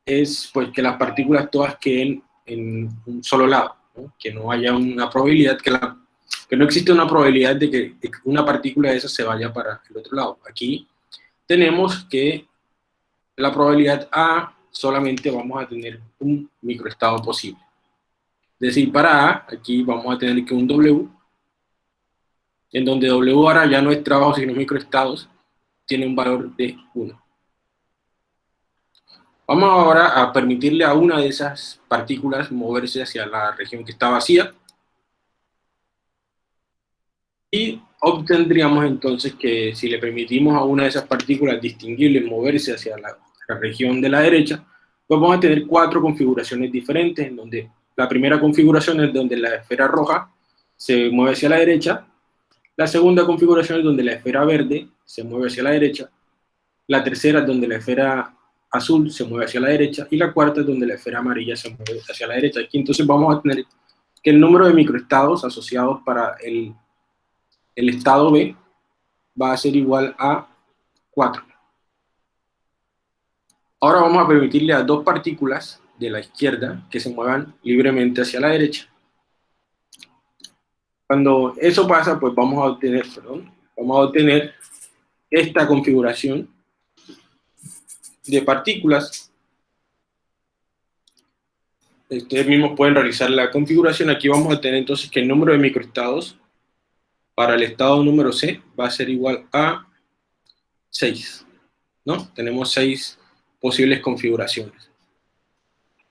es pues que las partículas todas queden en un solo lado, que no haya una probabilidad, que, la, que no existe una probabilidad de que una partícula de esas se vaya para el otro lado. Aquí tenemos que la probabilidad A solamente vamos a tener un microestado posible. Es decir, para A, aquí vamos a tener que un W, en donde W ahora ya no es trabajo sino microestados, tiene un valor de 1. Vamos ahora a permitirle a una de esas partículas moverse hacia la región que está vacía. Y obtendríamos entonces que si le permitimos a una de esas partículas distinguibles moverse hacia la la región de la derecha, pues vamos a tener cuatro configuraciones diferentes, en donde la primera configuración es donde la esfera roja se mueve hacia la derecha, la segunda configuración es donde la esfera verde se mueve hacia la derecha, la tercera es donde la esfera azul se mueve hacia la derecha, y la cuarta es donde la esfera amarilla se mueve hacia la derecha. Aquí entonces vamos a tener que el número de microestados asociados para el, el estado B va a ser igual a 4. Ahora vamos a permitirle a dos partículas de la izquierda que se muevan libremente hacia la derecha. Cuando eso pasa, pues vamos a obtener, perdón, vamos a obtener esta configuración de partículas. Ustedes mismos pueden realizar la configuración. Aquí vamos a tener entonces que el número de microestados para el estado número C va a ser igual a 6. ¿no? Tenemos 6 posibles configuraciones.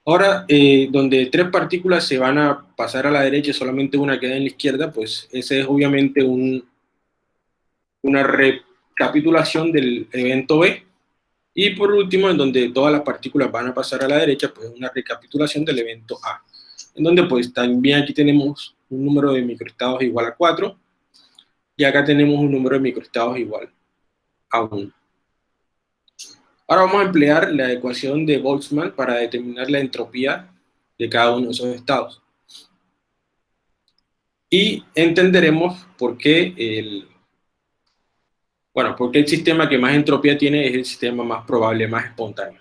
Ahora, eh, donde tres partículas se van a pasar a la derecha y solamente una queda en la izquierda, pues ese es obviamente un, una recapitulación del evento B. Y por último, en donde todas las partículas van a pasar a la derecha, pues una recapitulación del evento A. En donde pues también aquí tenemos un número de microestados igual a 4, y acá tenemos un número de microestados igual a 1. Ahora vamos a emplear la ecuación de Boltzmann para determinar la entropía de cada uno de esos estados. Y entenderemos por qué el, bueno, porque el sistema que más entropía tiene es el sistema más probable, más espontáneo.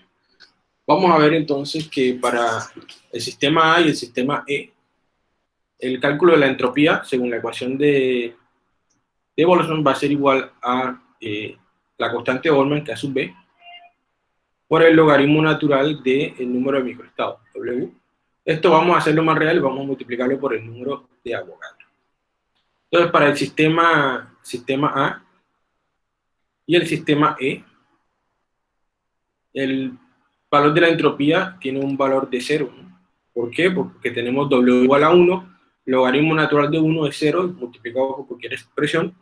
Vamos a ver entonces que para el sistema A y el sistema E, el cálculo de la entropía, según la ecuación de, de Boltzmann, va a ser igual a eh, la constante Boltzmann, que es sub B, por el logaritmo natural del número de microestados, W. Esto vamos a hacerlo más real vamos a multiplicarlo por el número de Avogadro. Entonces, para el sistema, sistema A y el sistema E, el valor de la entropía tiene un valor de 0. ¿Por qué? Porque tenemos W igual a 1, logaritmo natural de 1 es 0, multiplicado por cualquier expresión,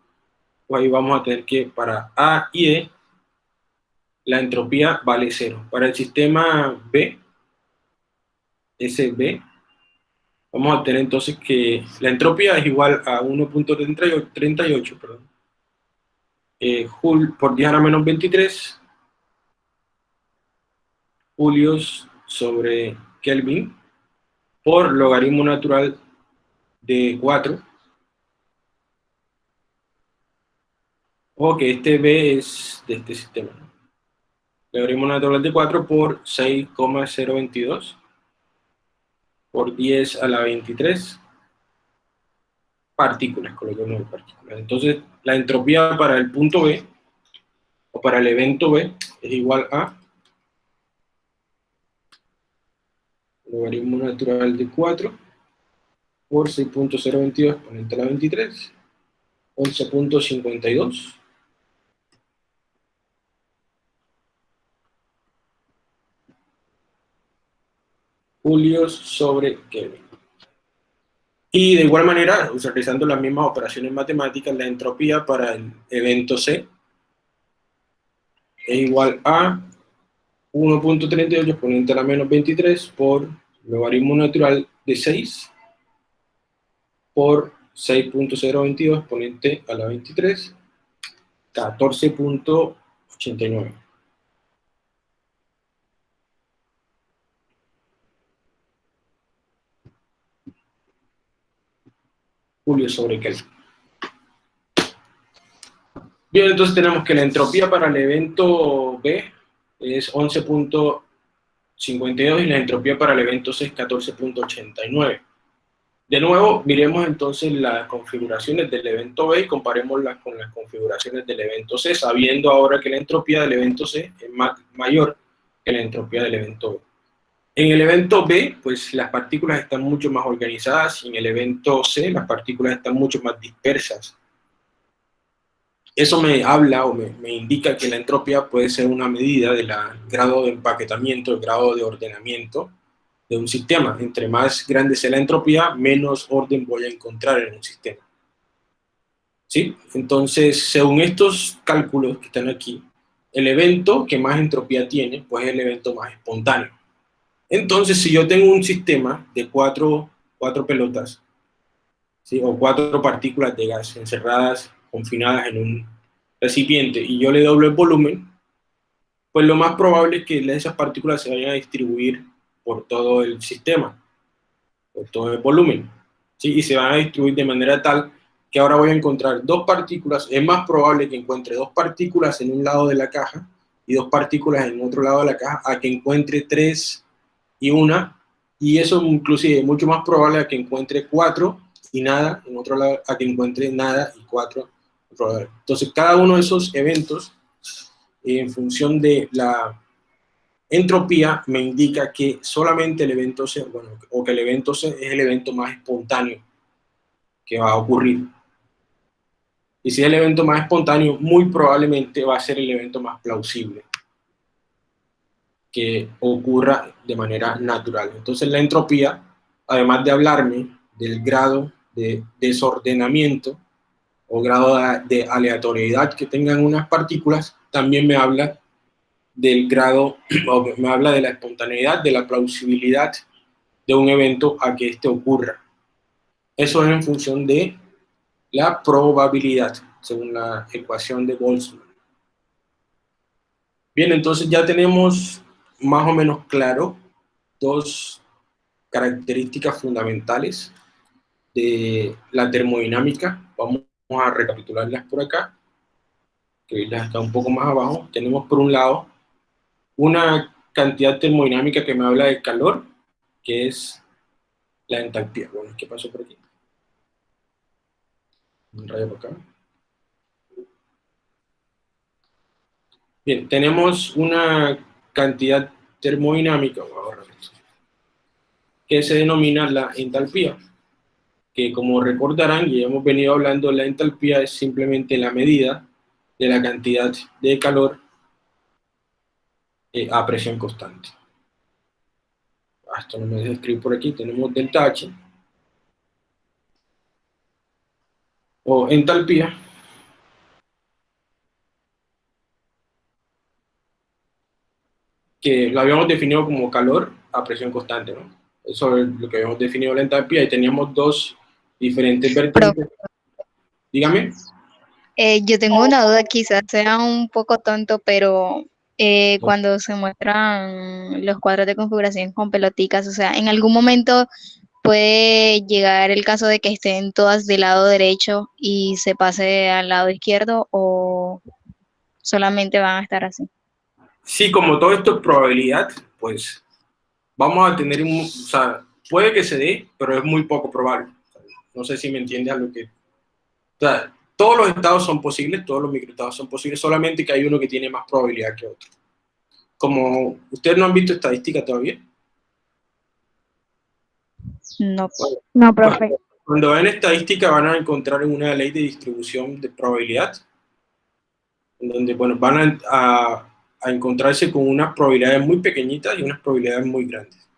pues ahí vamos a tener que para A y E, la entropía vale 0. Para el sistema B, SB, vamos a tener entonces que la entropía es igual a 1.38, perdón, eh, por 10 a la menos 23, julios sobre Kelvin por logaritmo natural de 4. O que este B es de este sistema. Logaritmo natural de 4 por 6,022 por 10 a la 23 partículas, coloquemos partículas. Entonces, la entropía para el punto B, o para el evento B, es igual a logaritmo natural de 4 por 6.022 exponente a la 23, 11.52. Julios sobre Kelvin. Y de igual manera, utilizando las mismas operaciones matemáticas, la entropía para el evento C es igual a 1.38 exponente a la menos 23 por logaritmo natural de 6 por 6.022 exponente a la 23, 14.89. Julio sobre Kelvin. Bien, entonces tenemos que la entropía para el evento B es 11.52 y la entropía para el evento C es 14.89. De nuevo, miremos entonces las configuraciones del evento B y comparémoslas con las configuraciones del evento C, sabiendo ahora que la entropía del evento C es mayor que la entropía del evento B. En el evento B, pues las partículas están mucho más organizadas, y en el evento C las partículas están mucho más dispersas. Eso me habla o me, indica que la entropía puede ser una medida del grado de empaquetamiento, el grado de ordenamiento de un sistema. Entre más grande sea la entropía, menos orden voy a encontrar en un sistema. ¿Sí? Entonces, según estos cálculos que están aquí, el evento que más entropía tiene, pues es el evento más espontáneo. Entonces, si yo tengo un sistema de cuatro, cuatro pelotas, o cuatro partículas de gas encerradas, confinadas en un recipiente, y yo le doblo el volumen, pues lo más probable es que esas partículas se vayan a distribuir por todo el sistema, por todo el volumen, ¿sí? y se van a distribuir de manera tal que ahora voy a encontrar dos partículas, es más probable que encuentre dos partículas en un lado de la caja y dos partículas en otro lado de la caja, a que encuentre tres y una, y eso inclusive es mucho más probable a que encuentre cuatro y nada, en otro lado a que encuentre nada y cuatro. Entonces cada uno de esos eventos, en función de la entropía, me indica que solamente el evento C, bueno, o que el evento C es el evento más espontáneo que va a ocurrir. Y si es el evento más espontáneo, muy probablemente va a ser el evento más plausible que ocurra de manera natural. Entonces la entropía, además de hablarme del grado de desordenamiento o grado de aleatoriedad que tengan unas partículas, también me habla del grado, me habla de la espontaneidad, de la plausibilidad de un evento a que éste ocurra. Eso es en función de la probabilidad, según la ecuación de Boltzmann. Bien, entonces ya tenemos más o menos claro dos características fundamentales de la termodinámica. Vamos a recapitularlas por acá, que las está un poco más abajo. Tenemos por un lado una cantidad termodinámica que me habla de calor, que es la entalpía. Bueno, ¿qué pasó por aquí? Un rayo por acá. Bien, tenemos una cantidad termodinámica, que se denomina la entalpía, que como recordarán, y hemos venido hablando, la entalpía es simplemente la medida de la cantidad de calor eh, a presión constante. Esto no me deja escribir por aquí, tenemos delta H, o entalpía, que lo habíamos definido como calor a presión constante, ¿no? Eso es lo que habíamos definido la entalpía y teníamos dos diferentes vertientes. Dígame. Eh, yo tengo una duda, quizás sea un poco tonto, pero eh, cuando se muestran los cuadros de configuración con peloticas, o sea, en algún momento puede llegar el caso de que estén todas del lado derecho y se pase al lado izquierdo o solamente van a estar así. Sí, como todo esto es probabilidad, pues vamos a tener un, o sea, puede que se dé, pero es muy poco probable. No sé si me entiendes a lo que... O sea, todos los estados son posibles, todos los microestados son posibles, solamente que hay uno que tiene más probabilidad que otro. Como ustedes no han visto estadística todavía. No, no, profe. Cuando ven estadística van a encontrar una ley de distribución de probabilidad, en donde, bueno, van a a encontrarse con unas probabilidades muy pequeñitas y unas probabilidades muy grandes.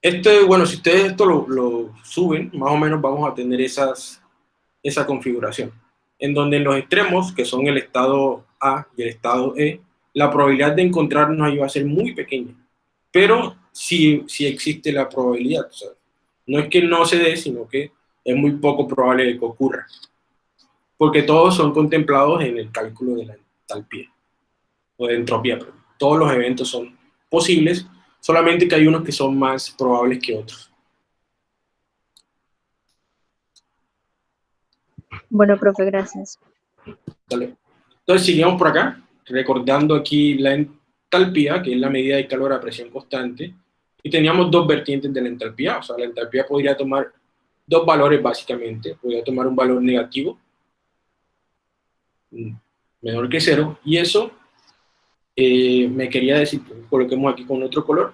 Este, bueno, si ustedes esto lo, suben, más o menos vamos a tener esas, esa configuración, en donde en los extremos, que son el estado A y el estado E, la probabilidad de encontrarnos ahí va a ser muy pequeña, pero sí, sí existe la probabilidad, no es que no se dé, sino que es muy poco probable que ocurra, porque todos son contemplados en el cálculo de la entalpía o de entropía. todos los eventos son posibles, solamente que hay unos que son más probables que otros. Bueno, profe, gracias. Entonces, seguimos por acá, recordando aquí la entalpía, que es la medida de calor a presión constante, y teníamos dos vertientes de la entalpía, o sea, la entalpía podría tomar dos valores básicamente, podría tomar un valor negativo, mm, menor que cero, y eso eh, me quería decir, coloquemos aquí con otro color,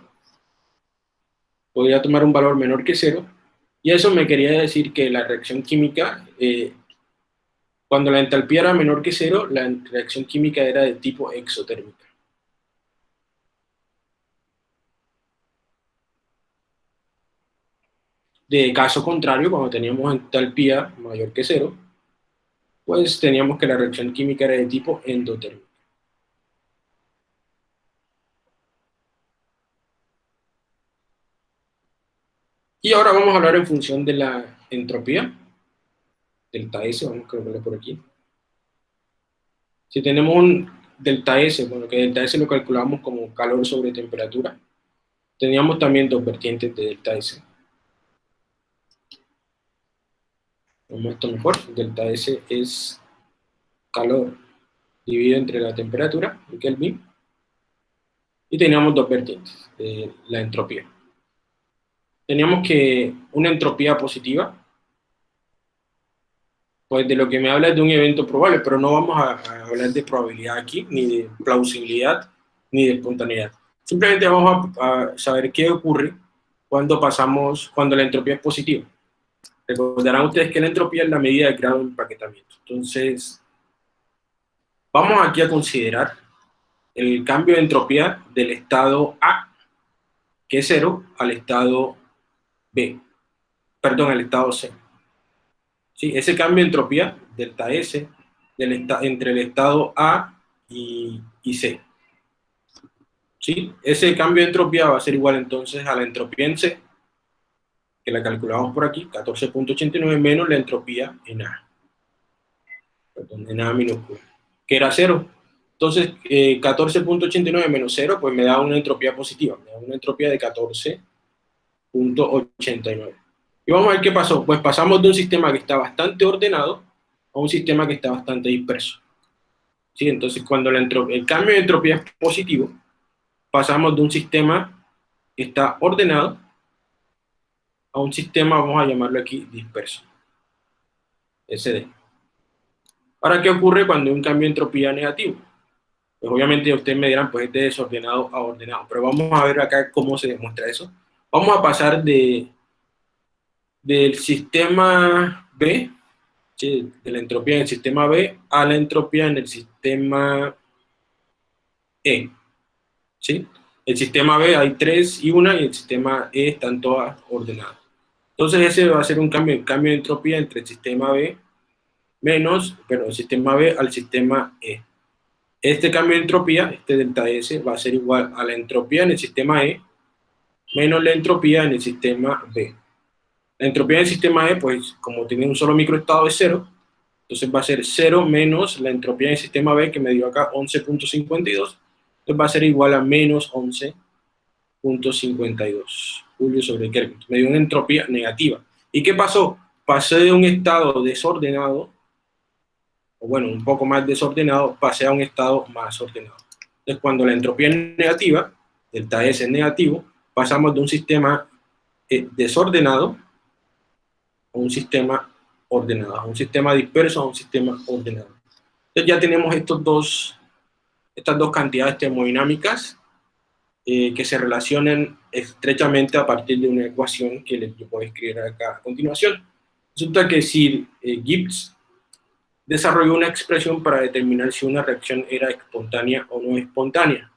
podría tomar un valor menor que cero, y eso me quería decir que la reacción química, eh, cuando la entalpía era menor que cero, la reacción química era de tipo exotérmica. De caso contrario, cuando teníamos entalpía mayor que cero, pues teníamos que la reacción química era de tipo endotérmica. Y ahora vamos a hablar en función de la entropía, delta S, vamos a colocarle por aquí. Si tenemos un delta S, bueno, que delta S lo calculamos como calor sobre temperatura, teníamos también dos vertientes de delta S. Vamos esto mejor, delta S es calor dividido entre la temperatura, en Kelvin, y teníamos dos vertientes de la entropía teníamos que una entropía positiva, pues de lo que me habla es de un evento probable, pero no vamos a, hablar de probabilidad aquí, ni de plausibilidad, ni de espontaneidad. Simplemente vamos a, saber qué ocurre cuando pasamos, cuando la entropía es positiva. Recordarán ustedes que la entropía es la medida de grado de empaquetamiento. Entonces, vamos aquí a considerar el cambio de entropía del estado A, que es cero, al estado B, perdón, el estado C. ¿Sí? Ese cambio de entropía, delta S, del entre el estado A y, C. ¿Sí? Ese cambio de entropía va a ser igual entonces a la entropía en C, que la calculamos por aquí, 14.89 menos la entropía en A. Perdón, en A minúscula. Que era cero. Entonces, 14.89 eh, menos 0, pues me da una entropía positiva, me da una entropía de 14.89. Y vamos a ver qué pasó. Pues pasamos de un sistema que está bastante ordenado a un sistema que está bastante disperso. ¿Sí? Entonces, cuando el, el cambio de entropía es positivo, pasamos de un sistema que está ordenado a un sistema, vamos a llamarlo aquí, disperso. SD. Ahora, ¿qué ocurre cuando hay un cambio de entropía negativo? Pues obviamente ustedes me dirán, pues es de desordenado a ordenado, pero vamos a ver acá cómo se demuestra eso. Vamos a pasar de del sistema B, de la entropía en el sistema B, a la entropía en el sistema E. ¿sí? El sistema B hay 3 y 1 y el sistema E están todas ordenadas. Entonces ese va a ser un cambio, cambio de entropía entre el sistema B menos, pero el sistema B al sistema E. Este cambio de entropía, este delta S, va a ser igual a la entropía en el sistema E menos la entropía en el sistema B. La entropía del sistema E, pues como tiene un solo microestado de cero, entonces va a ser 0 menos la entropía del sistema B que me dio acá 11.52, entonces va a ser igual a menos 11.52 Julio sobre Kelvin. Me dio una entropía negativa. ¿Y qué pasó? Pasé de un estado desordenado, o bueno, un poco más desordenado, pasé a un estado más ordenado. Entonces cuando la entropía es negativa, delta S es negativo, pasamos de un sistema eh, desordenado a un sistema ordenado, a un sistema disperso a un sistema ordenado. Entonces ya tenemos estos dos, estas dos cantidades termodinámicas eh, que se relacionan estrechamente a partir de una ecuación que les voy a escribir acá a continuación. Resulta que si eh, Gibbs desarrolló una expresión para determinar si una reacción era espontánea o no espontánea.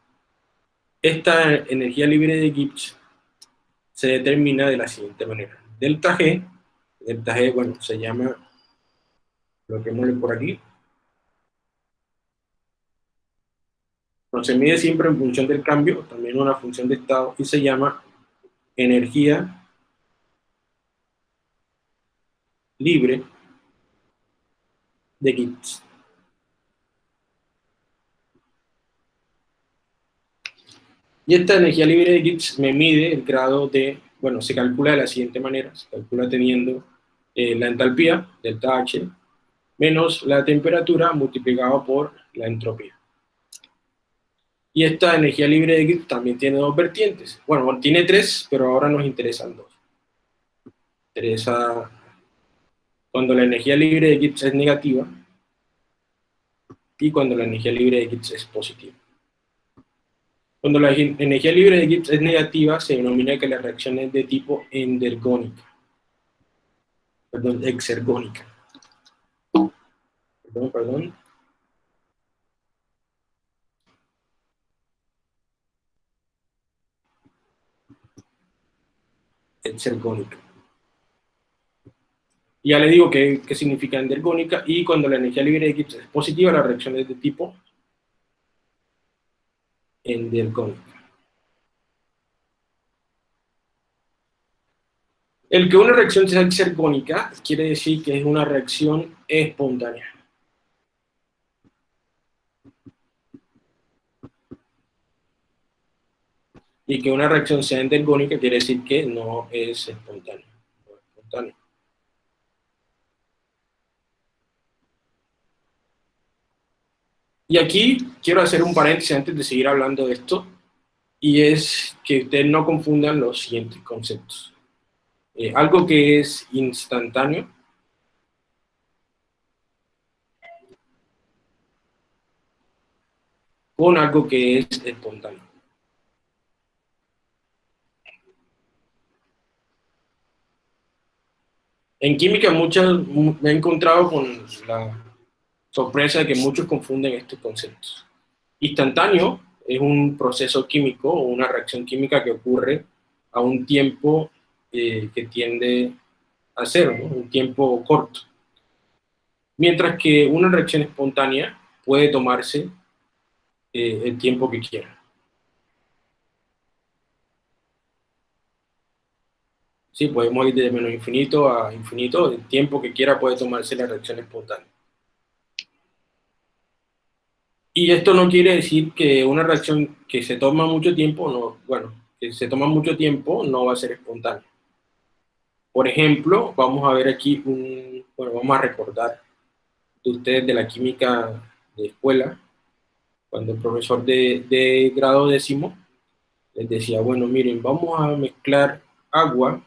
Esta energía libre de Gibbs se determina de la siguiente manera. Delta G delta G, bueno, se llama, lo que mueve por aquí. No, se mide siempre en función del cambio, también una función de estado, y se llama energía libre de Gibbs. Y esta energía libre de Gibbs me mide el grado de, bueno, se calcula de la siguiente manera, se calcula teniendo eh, la entalpía, delta H, menos la temperatura multiplicado por la entropía. Y esta energía libre de Gibbs también tiene dos vertientes. Bueno, tiene tres, pero ahora nos interesan dos. Interesa cuando la energía libre de Gibbs es negativa y cuando la energía libre de Gibbs es positiva. Cuando la energía libre de Gibbs es negativa, se denomina que la reacción es de tipo endergónica perdón, exergónica. Perdón, perdón. Exergónica. Ya le digo qué, significa endergónica y cuando la energía libre de Gibbs es positiva, la reacción es de tipo endergónica. El que una reacción sea exergónica quiere decir que es una reacción espontánea. Y que una reacción sea endergónica quiere decir que no es espontánea. Y aquí quiero hacer un paréntesis antes de seguir hablando de esto, y es que ustedes no confundan los siguientes conceptos. Eh, algo que es instantáneo, con algo que es espontáneo. En química muchas, me he encontrado con la sorpresa de que muchos confunden estos conceptos. Instantáneo es un proceso químico o una reacción química que ocurre a un tiempo eh, que tiende a cero, un tiempo corto. Mientras que una reacción espontánea puede tomarse eh, el tiempo que quiera. Sí, podemos ir de menos infinito a infinito, el tiempo que quiera puede tomarse la reacción espontánea. Y esto no quiere decir que una reacción que se toma mucho tiempo, no, bueno, que se toma mucho tiempo no va a ser espontánea. Por ejemplo, vamos a ver aquí un, bueno, vamos a recordar de ustedes de la química de escuela, cuando el profesor de, de grado décimo les decía, bueno, miren, vamos a mezclar agua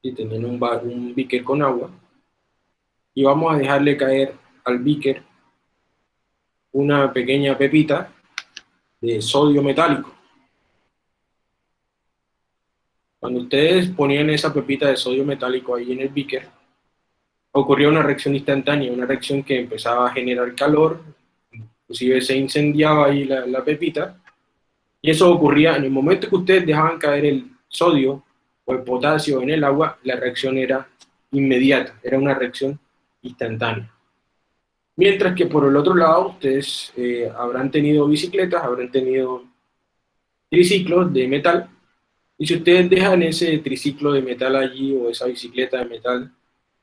y tener un, un beaker con agua y vamos a dejarle caer al beaker una pequeña pepita de sodio metálico. Cuando ustedes ponían esa pepita de sodio metálico ahí en el beaker, ocurría una reacción instantánea, una reacción que empezaba a generar calor, inclusive se incendiaba ahí la, la pepita, y eso ocurría en el momento que ustedes dejaban caer el sodio o el potasio en el agua, la reacción era inmediata, era una reacción instantánea. Mientras que por el otro lado, ustedes eh, habrán tenido bicicletas, habrán tenido triciclos de metal, y si ustedes dejan ese triciclo de metal allí o esa bicicleta de metal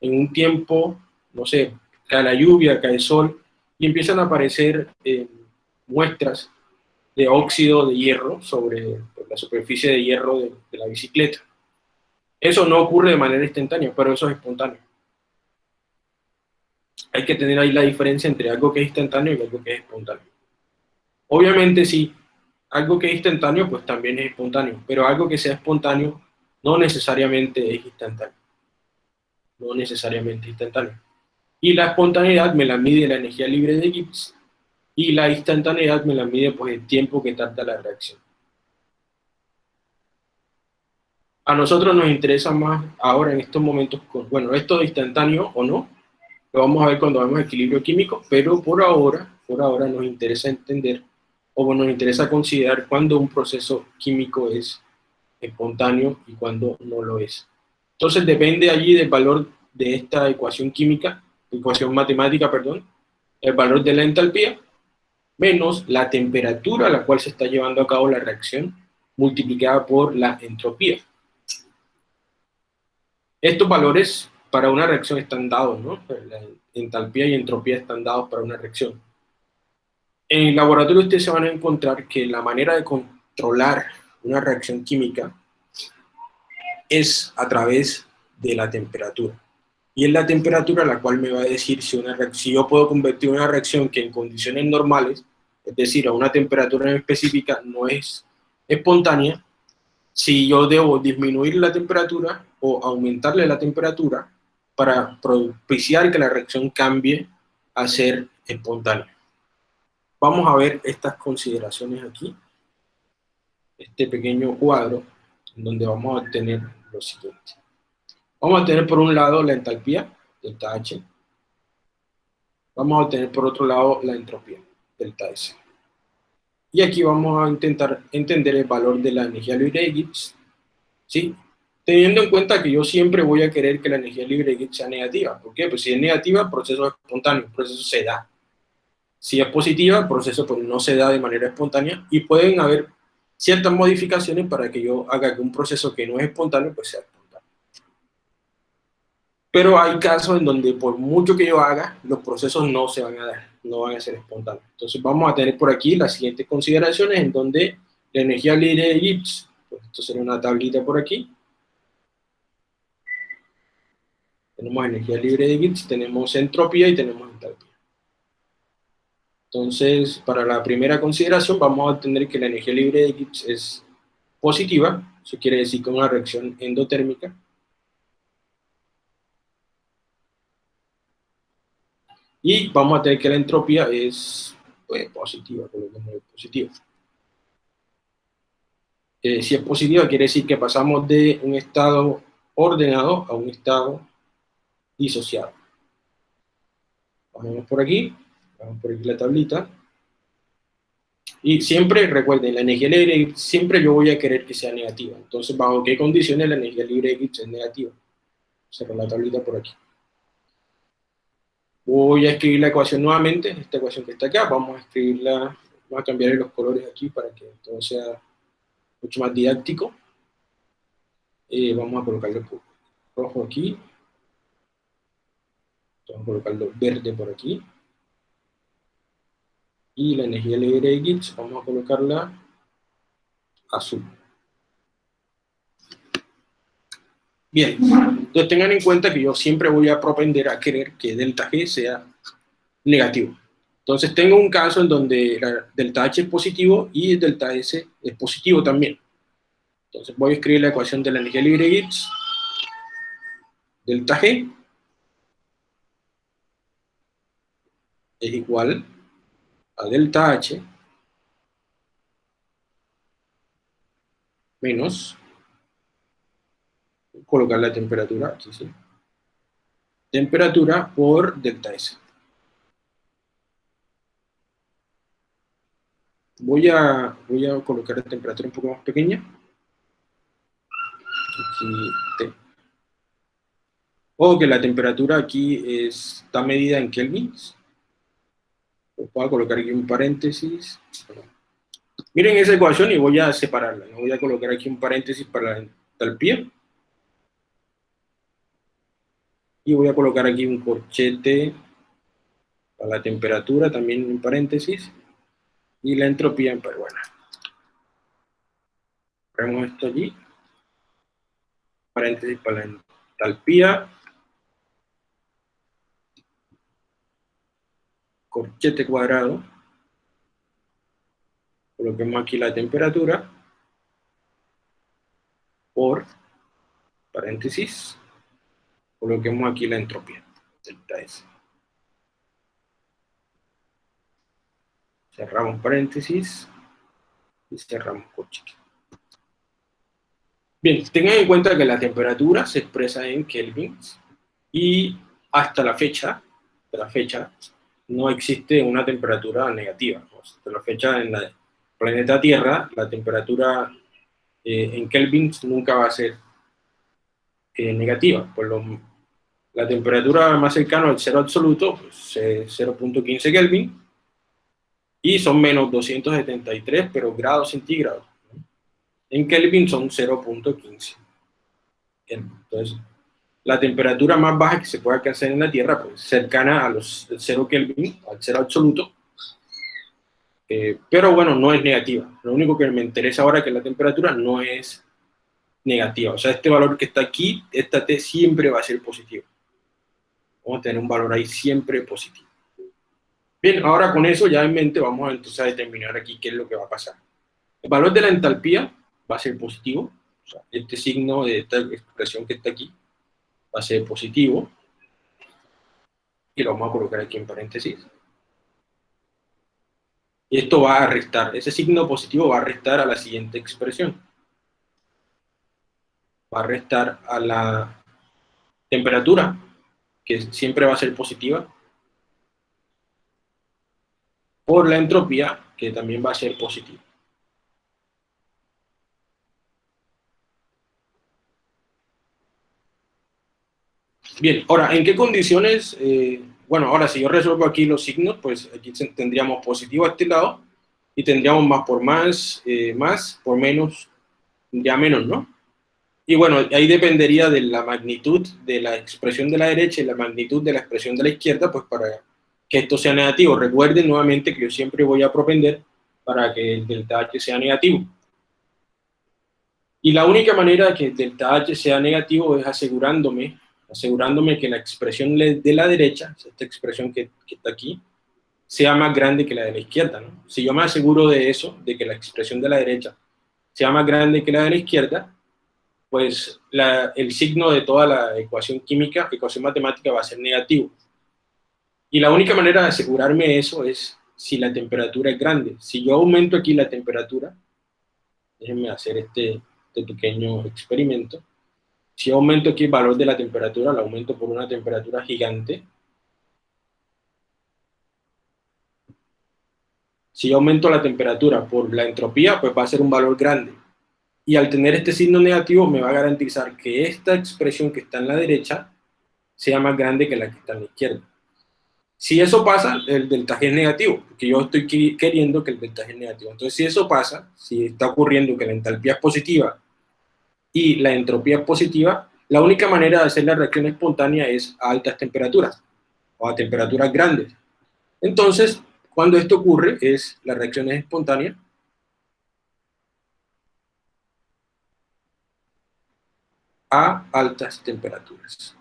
en un tiempo, no sé, cae la lluvia, cae el sol, y empiezan a aparecer eh, muestras de óxido de hierro sobre la superficie de hierro de la bicicleta. Eso no ocurre de manera instantánea, pero eso es espontáneo hay que tener ahí la diferencia entre algo que es instantáneo y algo que es espontáneo. Obviamente sí, algo que es instantáneo pues también es espontáneo, pero algo que sea espontáneo no necesariamente es instantáneo. No necesariamente instantáneo. Y la espontaneidad me la mide la energía libre de Gibbs y la instantaneidad me la mide pues el tiempo que tarda la reacción. A nosotros nos interesa más ahora en estos momentos, bueno, esto de instantáneo o no, lo vamos a ver cuando vemos equilibrio químico, pero por ahora, por ahora nos interesa entender o nos interesa considerar cuándo un proceso químico es espontáneo y cuándo no lo es. Entonces depende allí del valor de esta ecuación química, ecuación matemática, perdón, el valor de la entalpía, menos la temperatura a la cual se está llevando a cabo la reacción, multiplicada por la entropía. Estos valores para una reacción están dados, ¿no? La entalpía y entropía están dados para una reacción. En el laboratorio ustedes se van a encontrar que la manera de controlar una reacción química es a través de la temperatura. Y es la temperatura la cual me va a decir si, una si yo puedo convertir una reacción que en condiciones normales, es decir, a una temperatura específica, no es espontánea, si yo debo disminuir la temperatura o aumentarle la temperatura para propiciar que la reacción cambie a ser espontánea. Vamos a ver estas consideraciones aquí, este pequeño cuadro, en donde vamos a obtener lo siguiente. Vamos a tener por un lado la entalpía, delta H. Vamos a obtener por otro lado la entropía, delta S. Y aquí vamos a intentar entender el valor de la energía libre de Gibbs, ¿sí? Teniendo en cuenta que yo siempre voy a querer que la energía libre de sea negativa. ¿Por qué? Pues si es negativa, el proceso es espontáneo, el proceso se da. Si es positiva, el proceso pues, no se da de manera espontánea y pueden haber ciertas modificaciones para que yo haga que un proceso que no es espontáneo, pues sea espontáneo. Pero hay casos en donde por mucho que yo haga, los procesos no se van a dar, no van a ser espontáneos. Entonces vamos a tener por aquí las siguientes consideraciones en donde la energía libre de Gibbs, pues esto sería una tablita por aquí, Tenemos energía libre de Gibbs, tenemos entropía y tenemos entalpía. Entonces, para la primera consideración vamos a obtener que la energía libre de Gibbs es positiva, eso quiere decir que una reacción endotérmica. Y vamos a tener que la entropía es pues, positiva, positiva. Eh, si es positiva, quiere decir que pasamos de un estado ordenado a un estado disociado. Vamos por aquí, vamos por aquí la tablita. Y siempre, recuerden, la energía libre siempre yo voy a querer que sea negativa. Entonces, ¿bajo qué condiciones la energía libre es negativa? Cerro la tablita por aquí. Voy a escribir la ecuación nuevamente, esta ecuación que está acá, vamos a escribirla, vamos a cambiar los colores aquí para que todo sea mucho más didáctico. Eh, vamos a colocarle rojo aquí, Vamos a colocarlo verde por aquí. Y la energía libre de Gibbs, vamos a colocarla azul. Bien, entonces tengan en cuenta que yo siempre voy a propender a querer que delta G sea negativo. Entonces tengo un caso en donde delta H es positivo y delta S es positivo también. Entonces voy a escribir la ecuación de la energía libre de Gibbs. Delta G es igual a delta H menos colocar la temperatura aquí, ¿sí? Temperatura por delta S. Voy a, voy a colocar la temperatura un poco más pequeña. Aquí, T. O que la temperatura aquí está medida en kelvins. Voy a colocar aquí un paréntesis. Miren esa ecuación y voy a separarla. Voy a colocar aquí un paréntesis para la entalpía. Y voy a colocar aquí un corchete para la temperatura, también en paréntesis, y la entropía en peruana. Ponemos esto allí. Paréntesis para la entalpía. Corchete cuadrado. Coloquemos aquí la temperatura por paréntesis Coloquemos aquí la entropía, delta S. Cerramos paréntesis y cerramos corchete. Bien, tengan en cuenta que la temperatura se expresa en kelvins y hasta la fecha, de la fecha, no existe una temperatura negativa. Hasta la fecha en el planeta Tierra, la temperatura eh, en kelvins nunca va a ser eh, negativa. Lo, la temperatura más cercana al cero absoluto pues, es 0.15 Kelvin, y son menos 273, pero grados centígrados. En Kelvin son 0.15. Entonces, la temperatura más baja que se puede alcanzar en la Tierra, pues cercana a los 0 Kelvin, al cero absoluto, eh, pero bueno, no es negativa. Lo único que me interesa ahora es que la temperatura no es negativa. O sea, este valor que está aquí, esta T siempre va a ser positivo. Vamos a tener un valor ahí siempre positivo. Bien, ahora con eso ya en mente vamos entonces a determinar aquí qué es lo que va a pasar. El valor de la entalpía va a ser positivo. O sea, este signo de esta expresión que está aquí va a ser positivo. Y lo vamos a colocar aquí en paréntesis. Y esto va a restar, ese signo positivo va a restar a la siguiente expresión. Va a restar a la temperatura que siempre va a ser positiva, por la entropía, que también va a ser positiva. Bien, ahora, ¿en qué condiciones? Eh, bueno, ahora si yo resuelvo aquí los signos, pues aquí tendríamos positivo a este lado, y tendríamos más por más, eh, más por menos, ya menos, ¿no? Y bueno, ahí dependería de la magnitud de la expresión de la derecha y la magnitud de la expresión de la izquierda, pues para que esto sea negativo. Recuerden nuevamente que yo siempre voy a propender para que el delta H sea negativo. Y la única manera que el delta H sea negativo es asegurándome, asegurándome que la expresión de la derecha, esta expresión que, que está aquí, sea más grande que la de la izquierda. ¿no? Si yo me aseguro de eso, de que la expresión de la derecha sea más grande que la de la izquierda, pues el signo de toda la ecuación química, ecuación matemática, va a ser negativo. Y la única manera de asegurarme eso es si la temperatura es grande. Si yo aumento aquí la temperatura, déjenme hacer este, este pequeño experimento. Si aumento aquí el valor de la temperatura, lo aumento por una temperatura gigante. Si aumento la temperatura por la entropía, pues va a ser un valor grande y al tener este signo negativo me va a garantizar que esta expresión que está en la derecha sea más grande que la que está en la izquierda. Si eso pasa, el delta G es negativo, porque yo estoy queriendo que el delta G es negativo. Entonces, si eso pasa, si está ocurriendo que la entalpía es positiva y la entropía es positiva, la única manera de hacer la reacción espontánea es a altas temperaturas o a temperaturas grandes. Entonces, Cuando esto ocurre, es la reacción es espontánea, a altas temperaturas.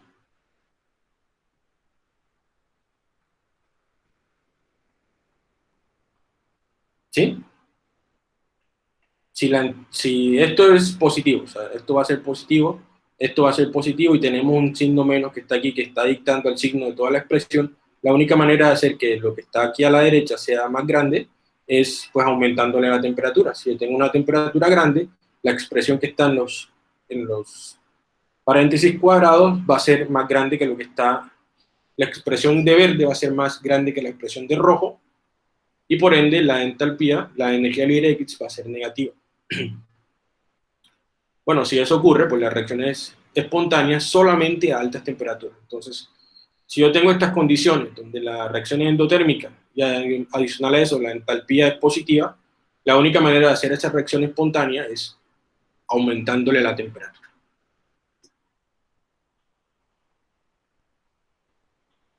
¿Sí? Si, esto es positivo, o sea, esto va a ser positivo, esto va a ser positivo y tenemos un signo menos que está aquí, que está dictando el signo de toda la expresión, la única manera de hacer que lo que está aquí a la derecha sea más grande es pues aumentándole la temperatura. Si yo tengo una temperatura grande, la expresión que está en los, paréntesis cuadrados va a ser más grande que lo que está, la expresión de verde va a ser más grande que la expresión de rojo, y por ende la entalpía, la energía libre X va a ser negativa. Bueno, si eso ocurre, pues la reacción es espontánea solamente a altas temperaturas. Entonces, si yo tengo estas condiciones, donde la reacción es endotérmica, y adicional a eso la entalpía es positiva, la única manera de hacer esa reacción espontánea es aumentándole la temperatura.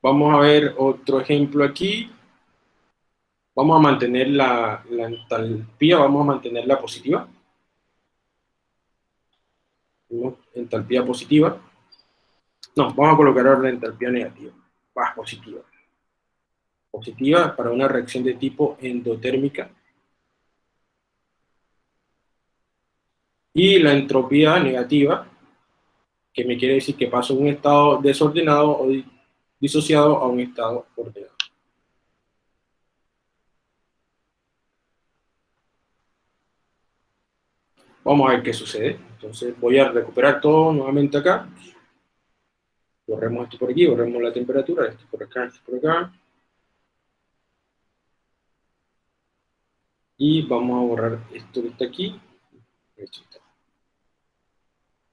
Vamos a ver otro ejemplo aquí. Vamos a mantener la, entalpía, vamos a mantenerla positiva. Entalpía positiva. No, vamos a colocar ahora la entalpía negativa. Va, positiva. Positiva para una reacción de tipo endotérmica. Y la entropía negativa, que me quiere decir que paso de un estado desordenado o disociado a un estado ordenado. Vamos a ver qué sucede. Entonces voy a recuperar todo nuevamente acá. Borremos esto por aquí, borremos la temperatura, esto por acá, esto por acá. Y vamos a borrar esto que está aquí.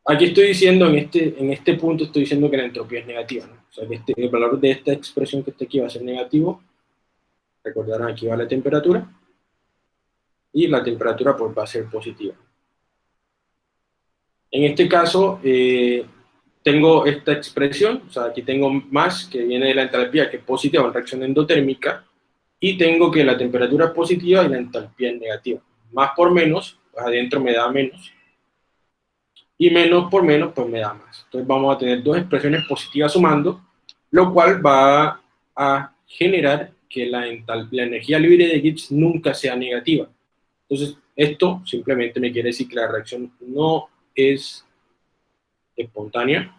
Aquí estoy diciendo, en este, en este punto estoy diciendo que la entropía es negativa. O sea, que este, el valor de esta expresión que está aquí va a ser negativo. Recordarán, aquí va la temperatura. Y la temperatura pues va a ser positiva. En este caso, eh, tengo esta expresión, o sea, aquí tengo más que viene de la entalpía, que es positiva en reacción endotérmica, y tengo que la temperatura es positiva y la entalpía es negativa. Más por menos, pues adentro me da menos, y menos por menos, pues me da más. Entonces vamos a tener dos expresiones positivas sumando, lo cual va a generar que la, la energía libre de Gibbs nunca sea negativa. Entonces, esto simplemente me quiere decir que la reacción no es espontánea,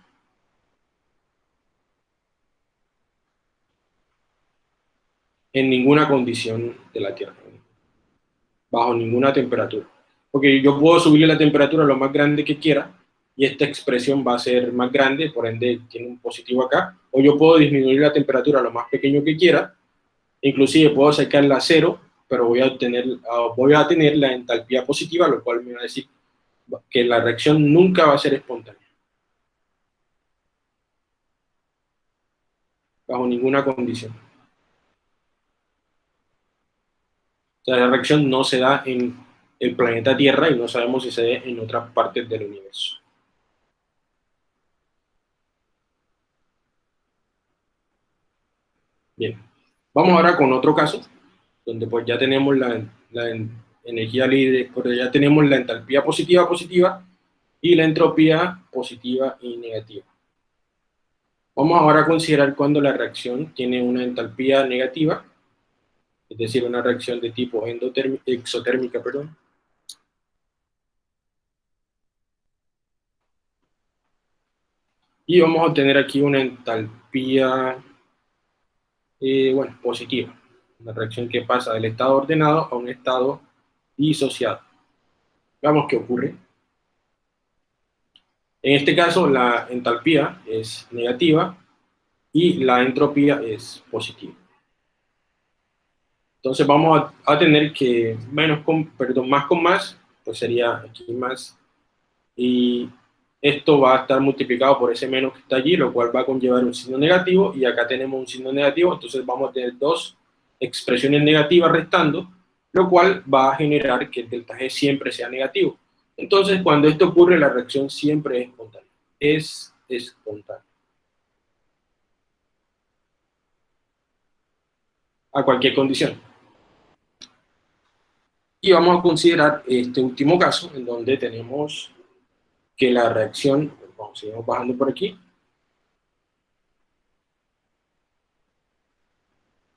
en ninguna condición de la Tierra, bajo ninguna temperatura. Porque yo puedo subirle la temperatura lo más grande que quiera, y esta expresión va a ser más grande, por ende tiene un positivo acá, o yo puedo disminuir la temperatura lo más pequeño que quiera, inclusive puedo sacarla a cero, pero voy a, obtener, ah, voy a tener la entalpía positiva, lo cual me va a decir que la reacción nunca va a ser espontánea. Bajo ninguna condición. O sea, la reacción no se da en el planeta Tierra y no sabemos si se da en otras partes del universo. Bien, vamos ahora con otro caso, donde pues ya tenemos la, la energía libre, porque ya tenemos la entalpía positiva positiva y la entropía positiva y negativa. Vamos ahora a considerar cuando la reacción tiene una entalpía negativa, es decir, una reacción de tipo exotérmica, perdón. Y vamos a obtener aquí una entalpía, eh, bueno, positiva. Una reacción que pasa del estado ordenado a un estado disociado. Veamos qué ocurre. En este caso, la entalpía es negativa y la entropía es positiva. Entonces vamos a, tener que menos con, perdón, más con más, pues sería aquí más, y esto va a estar multiplicado por ese menos que está allí, lo cual va a conllevar un signo negativo, y acá tenemos un signo negativo, entonces vamos a tener dos expresiones negativas restando, lo cual va a generar que el delta G siempre sea negativo. Entonces, cuando esto ocurre, la reacción siempre es espontánea. Es espontánea. A cualquier condición. Y vamos a considerar este último caso, en donde tenemos que la reacción, vamos, seguimos bajando por aquí,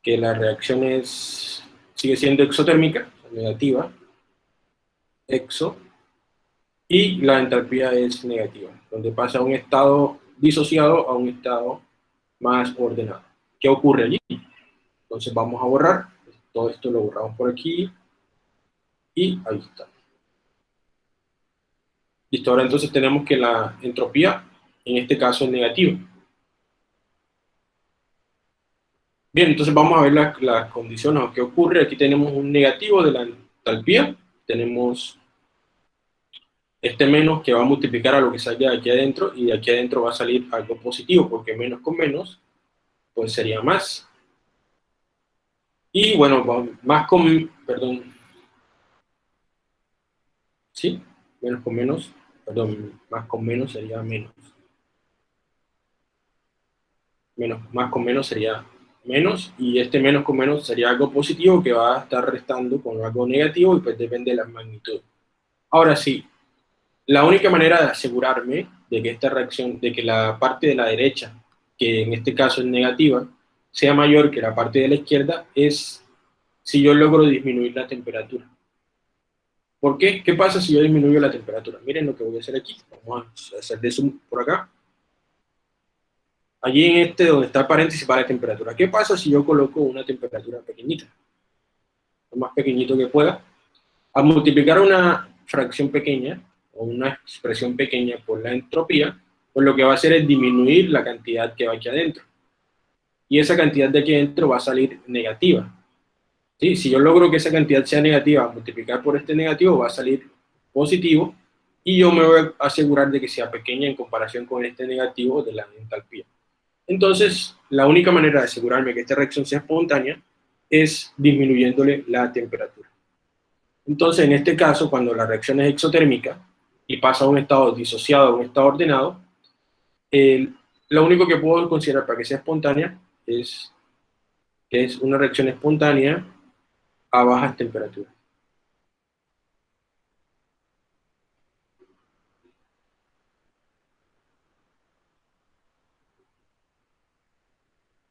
que la reacción es, sigue siendo exotérmica, negativa, exo, y la entalpía es negativa, donde pasa a un estado disociado a un estado más ordenado. ¿Qué ocurre allí? Entonces vamos a borrar, todo esto lo borramos por aquí, y ahí está. Listo, ahora entonces tenemos que la entropía, en este caso es negativa. Bien, entonces vamos a ver las, condiciones, ¿qué ocurre? Aquí tenemos un negativo de la entalpía, tenemos este menos que va a multiplicar a lo que salga de aquí adentro, y de aquí adentro va a salir algo positivo, porque menos con menos, pues sería más. Y bueno, más con, perdón, ¿sí? Menos con menos, perdón, más con menos sería menos. Menos, más con menos sería menos, y este menos con menos sería algo positivo que va a estar restando con algo negativo, y pues depende de la magnitud. Ahora sí, la única manera de asegurarme de que esta reacción, de que la parte de la derecha, que en este caso es negativa, sea mayor que la parte de la izquierda, es si yo logro disminuir la temperatura. ¿Por qué? ¿Qué pasa si yo disminuyo la temperatura? Miren lo que voy a hacer aquí. Vamos a hacer de zoom por acá. Allí en este donde está el paréntesis para la temperatura. ¿Qué pasa si yo coloco una temperatura pequeñita? Lo más pequeñito que pueda. Al multiplicar una fracción pequeña, o una expresión pequeña por la entropía, pues lo que va a hacer es disminuir la cantidad que va aquí adentro. Y esa cantidad de aquí adentro va a salir negativa. ¿Sí? Si yo logro que esa cantidad sea negativa, multiplicar por este negativo va a salir positivo, y yo me voy a asegurar de que sea pequeña en comparación con este negativo de la entalpía. Entonces, la única manera de asegurarme que esta reacción sea espontánea es disminuyéndole la temperatura. Entonces, en este caso, cuando la reacción es exotérmica y pasa a un estado disociado a un estado ordenado, lo único que puedo considerar para que sea espontánea es que es una reacción espontánea a bajas temperaturas.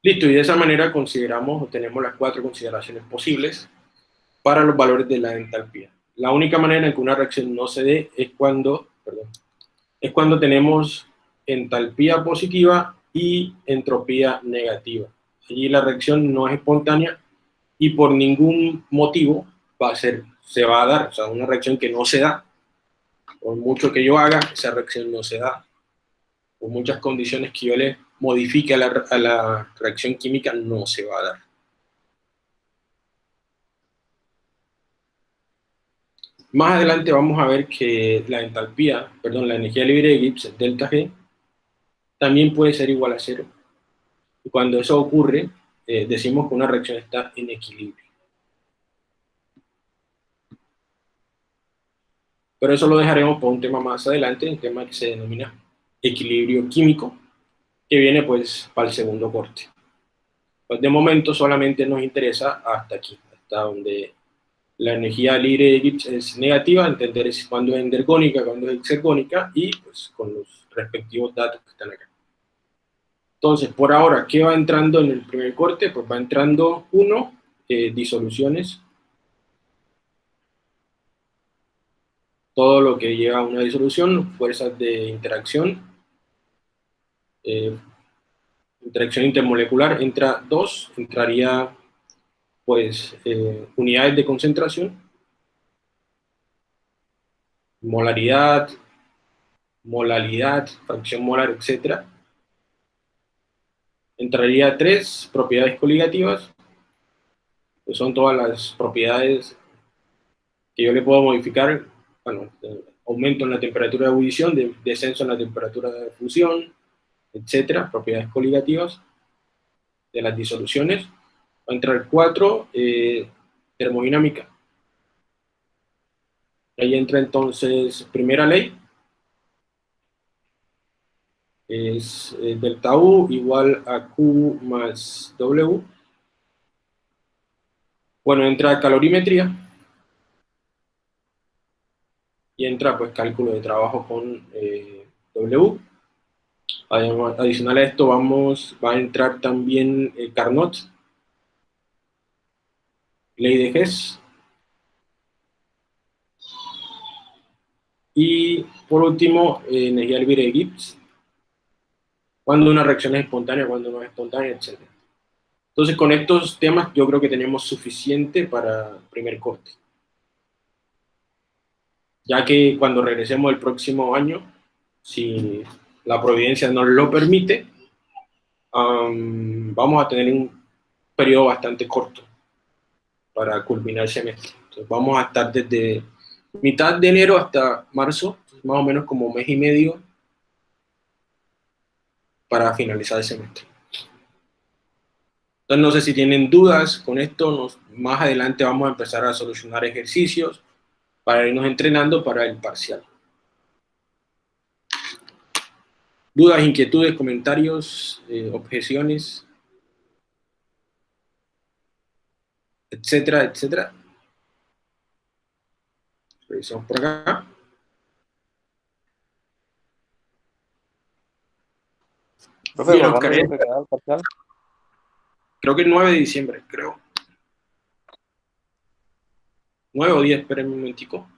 Listo, y de esa manera consideramos, o tenemos las cuatro consideraciones posibles para los valores de la entalpía. La única manera en que una reacción no se dé es cuando, perdón, es cuando tenemos entalpía positiva y entropía negativa. Allí la reacción no es espontánea y por ningún motivo va a ser, se va a dar, o sea, una reacción que no se da, por mucho que yo haga, esa reacción no se da, por muchas condiciones que yo le modifique a la, reacción química, no se va a dar. Más adelante vamos a ver que la entalpía, perdón, la energía libre de Gibbs, delta G, también puede ser igual a cero. Y cuando eso ocurre, eh, decimos que una reacción está en equilibrio. Pero eso lo dejaremos para un tema más adelante, un tema que se denomina equilibrio químico, que viene pues para el segundo corte. Pues de momento solamente nos interesa hasta aquí, hasta donde la energía libre de Gibbs es negativa, entender cuándo es endergónica, cuándo es exergónica, y pues con los respectivos datos que están acá. Entonces, por ahora, ¿qué va entrando en el primer corte? Pues va entrando, uno, eh, disoluciones. Todo lo que lleva a una disolución, fuerzas de interacción, eh, interacción intermolecular, entra dos, entraría pues eh, unidades de concentración, molaridad, molalidad, fracción molar, etcétera entraría tres propiedades coligativas, que son todas las propiedades que yo le puedo modificar, bueno, aumento en la temperatura de ebullición, de, descenso en la temperatura de fusión, etcétera, propiedades coligativas de las disoluciones. Va a entrar cuatro, eh, termodinámica. Ahí entra entonces primera ley, es eh, delta U igual a Q más W. Bueno, entra calorimetría, y entra pues cálculo de trabajo con eh, W. Adicional a esto vamos, va a entrar también el Carnot, ley de Hess. Y por último, eh, energía libre de Gibbs, cuando una reacción es espontánea, cuando no es espontánea, etc. Entonces, con estos temas yo creo que tenemos suficiente para primer corte. Ya que cuando regresemos el próximo año, si la providencia nos lo permite, vamos a tener un periodo bastante corto para culminar el semestre. Vamos a estar desde mitad de enero hasta marzo, más o menos como mes y medio para finalizar el semestre. Entonces no sé si tienen dudas con esto, más adelante vamos a empezar a solucionar ejercicios para irnos entrenando para el parcial. Dudas, inquietudes, comentarios, eh, objeciones, etcétera, etcétera. Revisamos por acá. Creo que el 9 de diciembre, creo. 9 o 10, esperen un momentico.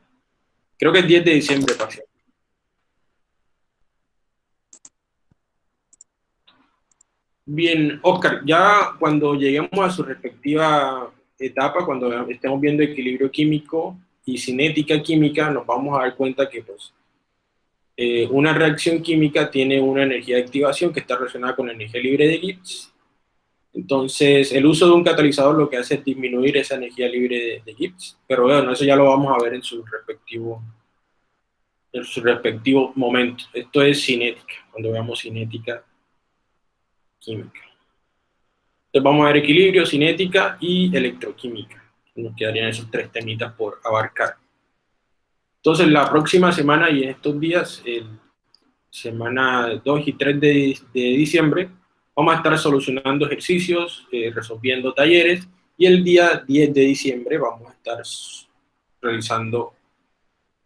Creo que es 10 de diciembre parcial. Bien, Oscar, ya cuando lleguemos a su respectiva etapa, cuando estemos viendo equilibrio químico y cinética química, nos vamos a dar cuenta que pues, eh, una reacción química tiene una energía de activación que está relacionada con la energía libre de Gibbs. Entonces, el uso de un catalizador lo que hace es disminuir esa energía libre de, Gibbs. Pero bueno, eso ya lo vamos a ver en su respectivo, en su respectivo momento. Esto es cinética, cuando veamos cinética química. Entonces vamos a ver equilibrio, cinética y electroquímica. Nos quedarían esos tres temitas por abarcar. Entonces la próxima semana y en estos días, semana 2 y 3 de, diciembre, vamos a estar solucionando ejercicios, eh, resolviendo talleres, y el día 10 de diciembre vamos a estar realizando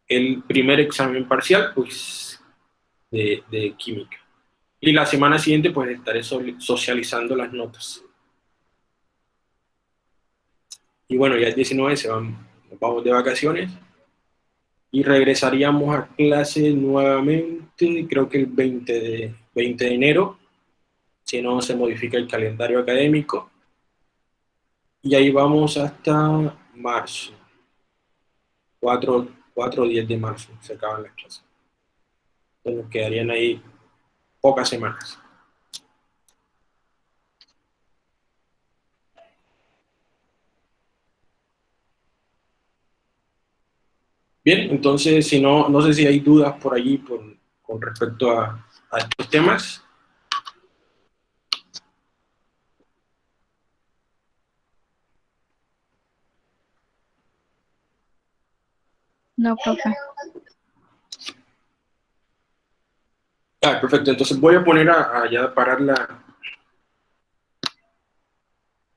el primer examen parcial pues, de química. Y la semana siguiente pues estaré socializando las notas. Y bueno, ya el 19 se van, nos vamos de vacaciones y regresaríamos a clase nuevamente, creo que el 20 de, 20 de enero, si no se modifica el calendario académico. Y ahí vamos hasta marzo, 4, 4 o 10 de marzo, se acaban las clases. Entonces nos quedarían ahí pocas semanas. Bien, entonces, si no, no sé si hay dudas por allí con respecto a, estos temas. No, profe. Ah, perfecto. Entonces voy a poner a, a parar la,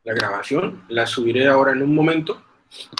la grabación. La subiré ahora en un momento.